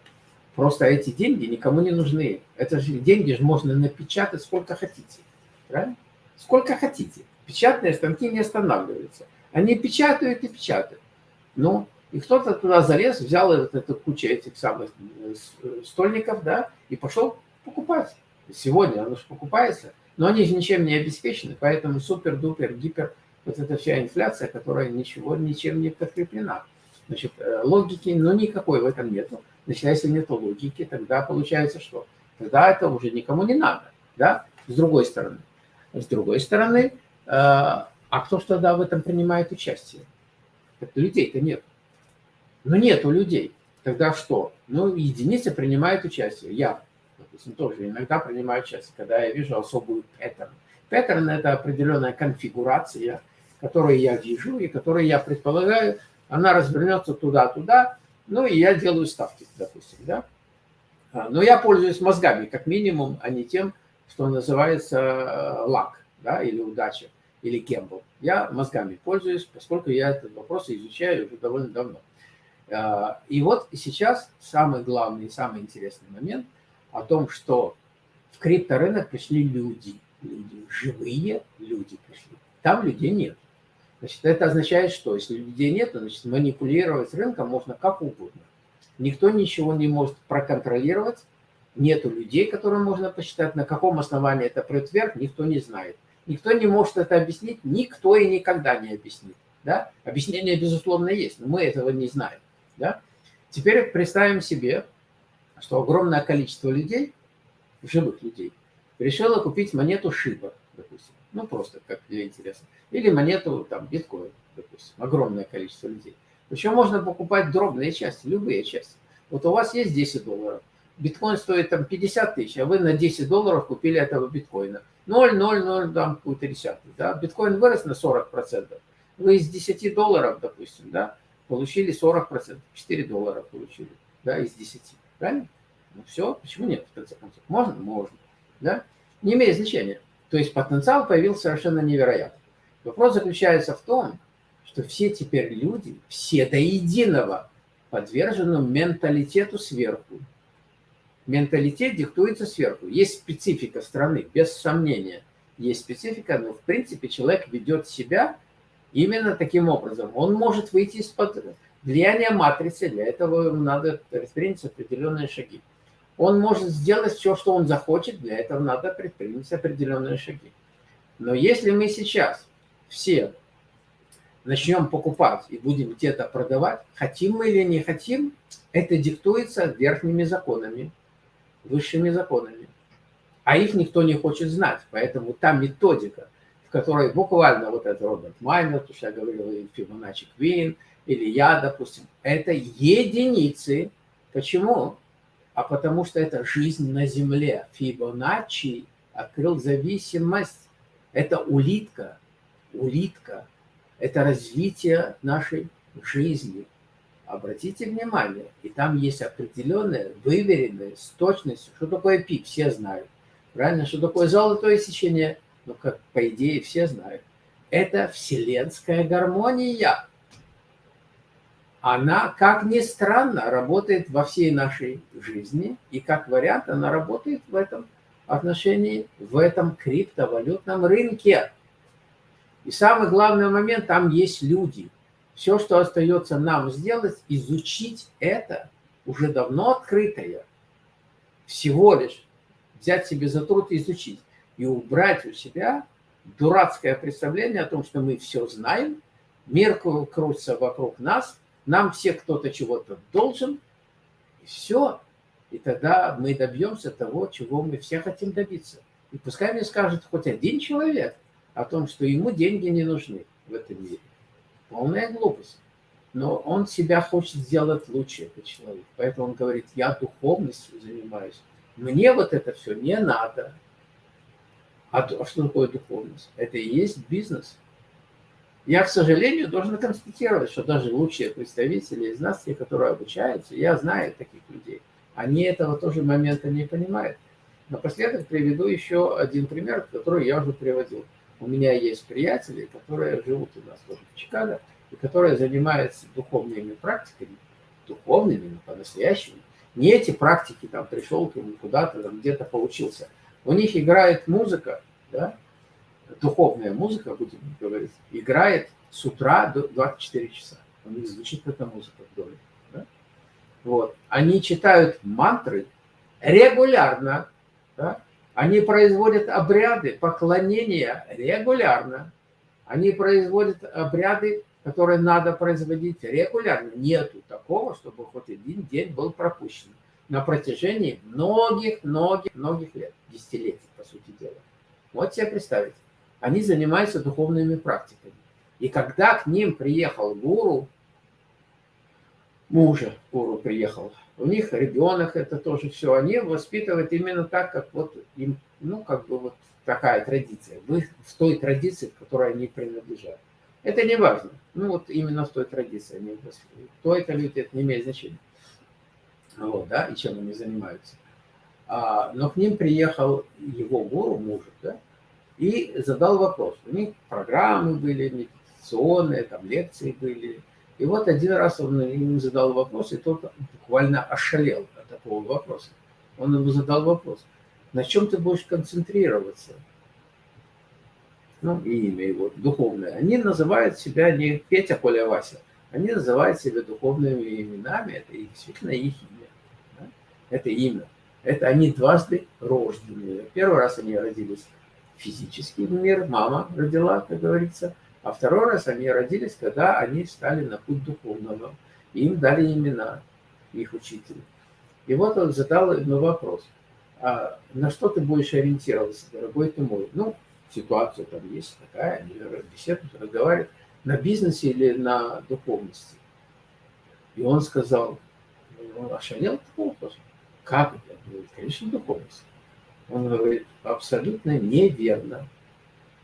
Просто эти деньги никому не нужны. Это же деньги же можно напечатать сколько хотите. Правильно? Сколько хотите. Печатные станки не останавливаются. Они печатают и печатают. Ну, и кто-то туда залез, взял вот эту кучу этих самых э, э, стольников, да, и пошел покупать. Сегодня оно же покупается, но они же ничем не обеспечены, поэтому супер-дупер, гипер, вот эта вся инфляция, которая ничего, ничем не подкреплена. Значит, э, логики, ну, никакой в этом нету. Значит, если нет логики, тогда получается что? Тогда это уже никому не надо, да, с другой стороны. С другой стороны, а кто ж тогда в этом принимает участие? Людей-то нет. Но нету людей. Тогда что? Ну, единицы принимают участие. Я, допустим, тоже иногда принимаю участие, когда я вижу особую паттерн. Паттерн – это определенная конфигурация, которую я вижу и которую я предполагаю, она развернется туда-туда, ну, и я делаю ставки, допустим, да. А, но я пользуюсь мозгами, как минимум, а не тем, что называется э, лак, да, или удача, или кембл. Я мозгами пользуюсь, поскольку я этот вопрос изучаю уже довольно давно. А, и вот сейчас самый главный и самый интересный момент о том, что в крипторынок пришли люди, люди, живые люди пришли. Там людей нет. Значит, это означает, что если людей нет, значит, манипулировать рынком можно как угодно. Никто ничего не может проконтролировать, нету людей, которым можно посчитать, на каком основании это прет никто не знает. Никто не может это объяснить, никто и никогда не объяснит. Да? Объяснение, безусловно, есть, но мы этого не знаем. Да? Теперь представим себе, что огромное количество людей, живых людей, решила купить монету Шиба, допустим, ну просто как для интереса, или монету там биткоин, допустим, огромное количество людей. Причем можно покупать дробные части, любые части. Вот у вас есть 10 долларов, биткоин стоит там 50 тысяч, а вы на 10 долларов купили этого биткоина. 0,00 там какую-то десятую, да, биткоин вырос на 40%. Вы из 10 долларов, допустим, да, получили 40%, 4 доллара получили, да, из 10, правильно? Ну все, почему нет, в конце концов? Можно? Можно, да? Не имеет значения. То есть потенциал появился совершенно невероятный. Вопрос заключается в том, что все теперь люди, все до единого, подвержены менталитету сверху. Менталитет диктуется сверху. Есть специфика страны, без сомнения. Есть специфика, но в принципе человек ведет себя именно таким образом. Он может выйти из-под влияния матрицы, для этого надо предпринять определенные шаги. Он может сделать все, что он захочет, для этого надо предпринять определенные шаги. Но если мы сейчас все начнем покупать и будем где-то продавать, хотим мы или не хотим, это диктуется верхними законами, высшими законами. А их никто не хочет знать, поэтому та методика, в которой буквально вот этот Роберт Майнер, то, что я говорил, и Фибоначчи Квин, или я, допустим, это единицы. Почему? а потому что это жизнь на земле. Фибоначчи открыл зависимость. Это улитка, улитка. Это развитие нашей жизни. Обратите внимание, и там есть определенная, выверенная, с точностью. Что такое пи, все знают. Правильно? Что такое золотое сечение? Ну, как по идее все знают. Это вселенская гармония она, как ни странно, работает во всей нашей жизни, и как вариант она работает в этом отношении, в этом криптовалютном рынке. И самый главный момент, там есть люди. Все, что остается нам сделать, изучить это, уже давно открытое, всего лишь взять себе за труд и изучить, и убрать у себя дурацкое представление о том, что мы все знаем, мир крутится вокруг нас, нам все кто-то чего-то должен, и все. И тогда мы добьемся того, чего мы все хотим добиться. И пускай мне скажет хоть один человек о том, что ему деньги не нужны в этом мире. Полная глупость. Но он себя хочет сделать лучше, этот человек. Поэтому он говорит, я духовностью занимаюсь. Мне вот это все не надо. А что такое духовность? Это и есть бизнес. Я, к сожалению, должен констатировать, что даже лучшие представители из нас, те, которые обучаются, я знаю таких людей, они этого тоже момента не понимают. Напоследок приведу еще один пример, который я уже приводил. У меня есть приятели, которые живут у нас тоже в Чикаго, и которые занимаются духовными практиками, духовными, по-настоящему. Не эти практики, там, пришел куда-то, там, где-то поучился. У них играет музыка, да, духовная музыка, будем говорить, играет с утра до 24 часа. У них звучит эта музыка в доме. Да? Вот. Они читают мантры регулярно. Да? Они производят обряды поклонения регулярно. Они производят обряды, которые надо производить регулярно. Нету такого, чтобы хоть один день был пропущен на протяжении многих-многих-многих лет, десятилетий, по сути дела. Вот себе представить они занимаются духовными практиками. И когда к ним приехал гуру, мужа гуру приехал, у них ребенок, это тоже все, они воспитывают именно так, как вот им, ну, как бы вот такая традиция, в, в той традиции, к которой они принадлежат. Это не важно, ну вот именно в той традиции Кто это люди, это не имеет значения. Вот, да, и чем они занимаются. А, но к ним приехал его гуру, мужа, да, и задал вопрос. У них программы были медитационные, там лекции были. И вот один раз он ему задал вопрос, и тот буквально ошалел от такого вопроса. Он ему задал вопрос, на чем ты будешь концентрироваться? Ну, и имя его духовное. Они называют себя не Петя, Коля, Вася. Они называют себя духовными именами. Это действительно их? Это имя. Это они дважды рожденные. Первый раз они родились физический мир, мама родила, как говорится, а второй раз они родились, когда они стали на путь духовного. Им дали имена, их учителя. И вот он задал ему вопрос. а на что ты будешь ориентироваться, дорогой ты мой? Ну, ситуация там есть такая, они беседуют, разговаривают, на бизнесе или на духовности. И он сказал, он ошалел от такого вопроса. Как это? Конечно, духовность. Он говорит, абсолютно неверно.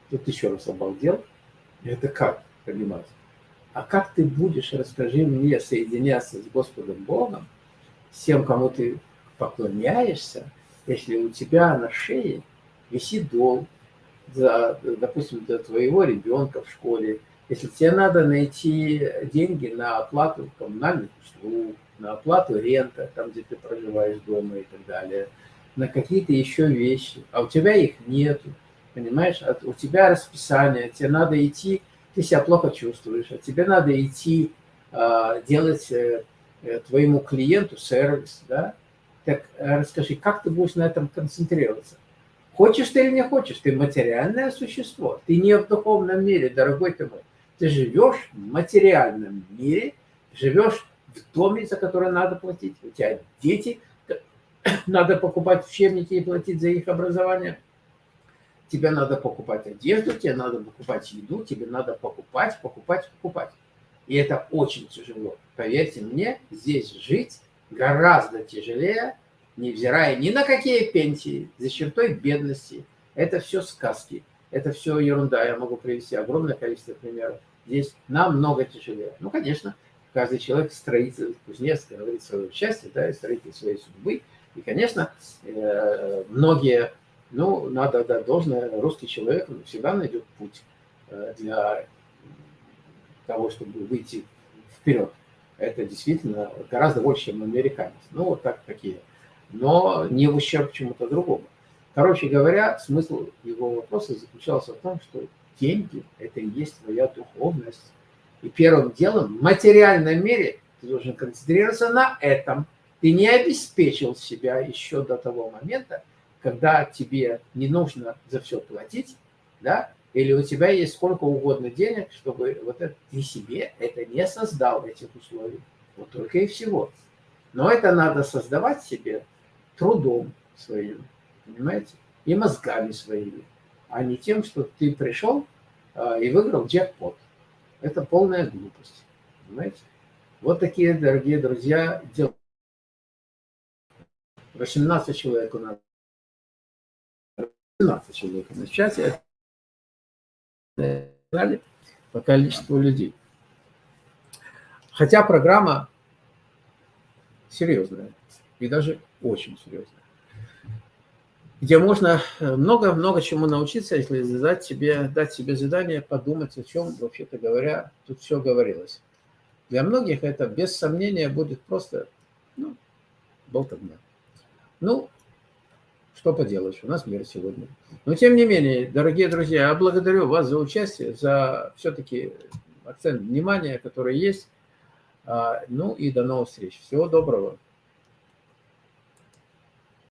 Тут еще раз обалдел. Это как понимать? А как ты будешь, расскажи мне, соединяться с Господом Богом, с тем, кому ты поклоняешься, если у тебя на шее висит долг, за, допустим, для твоего ребенка в школе, если тебе надо найти деньги на оплату коммунальных услуг, на оплату рента, там, где ты проживаешь дома и так далее, на какие-то еще вещи, а у тебя их нету, понимаешь, а у тебя расписание, тебе надо идти, ты себя плохо чувствуешь, а тебе надо идти э, делать э, э, твоему клиенту сервис, да, так э, расскажи, как ты будешь на этом концентрироваться? Хочешь ты или не хочешь, ты материальное существо, ты не в духовном мире, дорогой ты мой. Ты живешь в материальном мире, живешь доме, за который надо платить, у тебя дети, надо покупать учебники и платить за их образование, тебе надо покупать одежду, тебе надо покупать еду, тебе надо покупать, покупать, покупать. И это очень тяжело. Поверьте мне, здесь жить гораздо тяжелее, невзирая ни на какие пенсии, за чертой бедности. Это все сказки, это все ерунда. Я могу привести огромное количество примеров. Здесь намного тяжелее. Ну, конечно, каждый человек строитель, кузнец, говорит свое счастье, да, и строитель своей судьбы. И, конечно, э, многие, ну, надо дать должное, русский человек всегда найдет путь э, для того, чтобы выйти вперед это действительно гораздо больше, чем американец. Ну, вот так такие. Но не в ущерб чему-то другому. Короче говоря, смысл его вопроса заключался в том, что деньги – это и есть твоя духовность. И первым делом в материальном мире ты должен концентрироваться на этом. Ты не обеспечил себя еще до того момента, когда тебе не нужно за все платить, да, или у тебя есть сколько угодно денег, чтобы вот это, ты себе это не создал, этих условий. Вот только и всего. Но это надо создавать себе трудом своим, понимаете, и мозгами своими, а не тем, что ты пришел а, и выиграл джекпот. Это полная глупость, понимаете. Вот такие, дорогие друзья, дела. 18 человек у нас. 18 человек на чате по количеству людей. Хотя программа серьезная, и даже очень серьезная. Где можно много-много чему научиться, если задать себе, дать себе задание, подумать, о чем, вообще-то говоря, тут все говорилось. Для многих это, без сомнения, будет просто ну, болтовня. Ну, что поделаешь, у нас мир сегодня. Но тем не менее, дорогие друзья, я благодарю вас за участие, за все-таки акцент внимания, который есть. А, ну и до новых встреч. Всего доброго.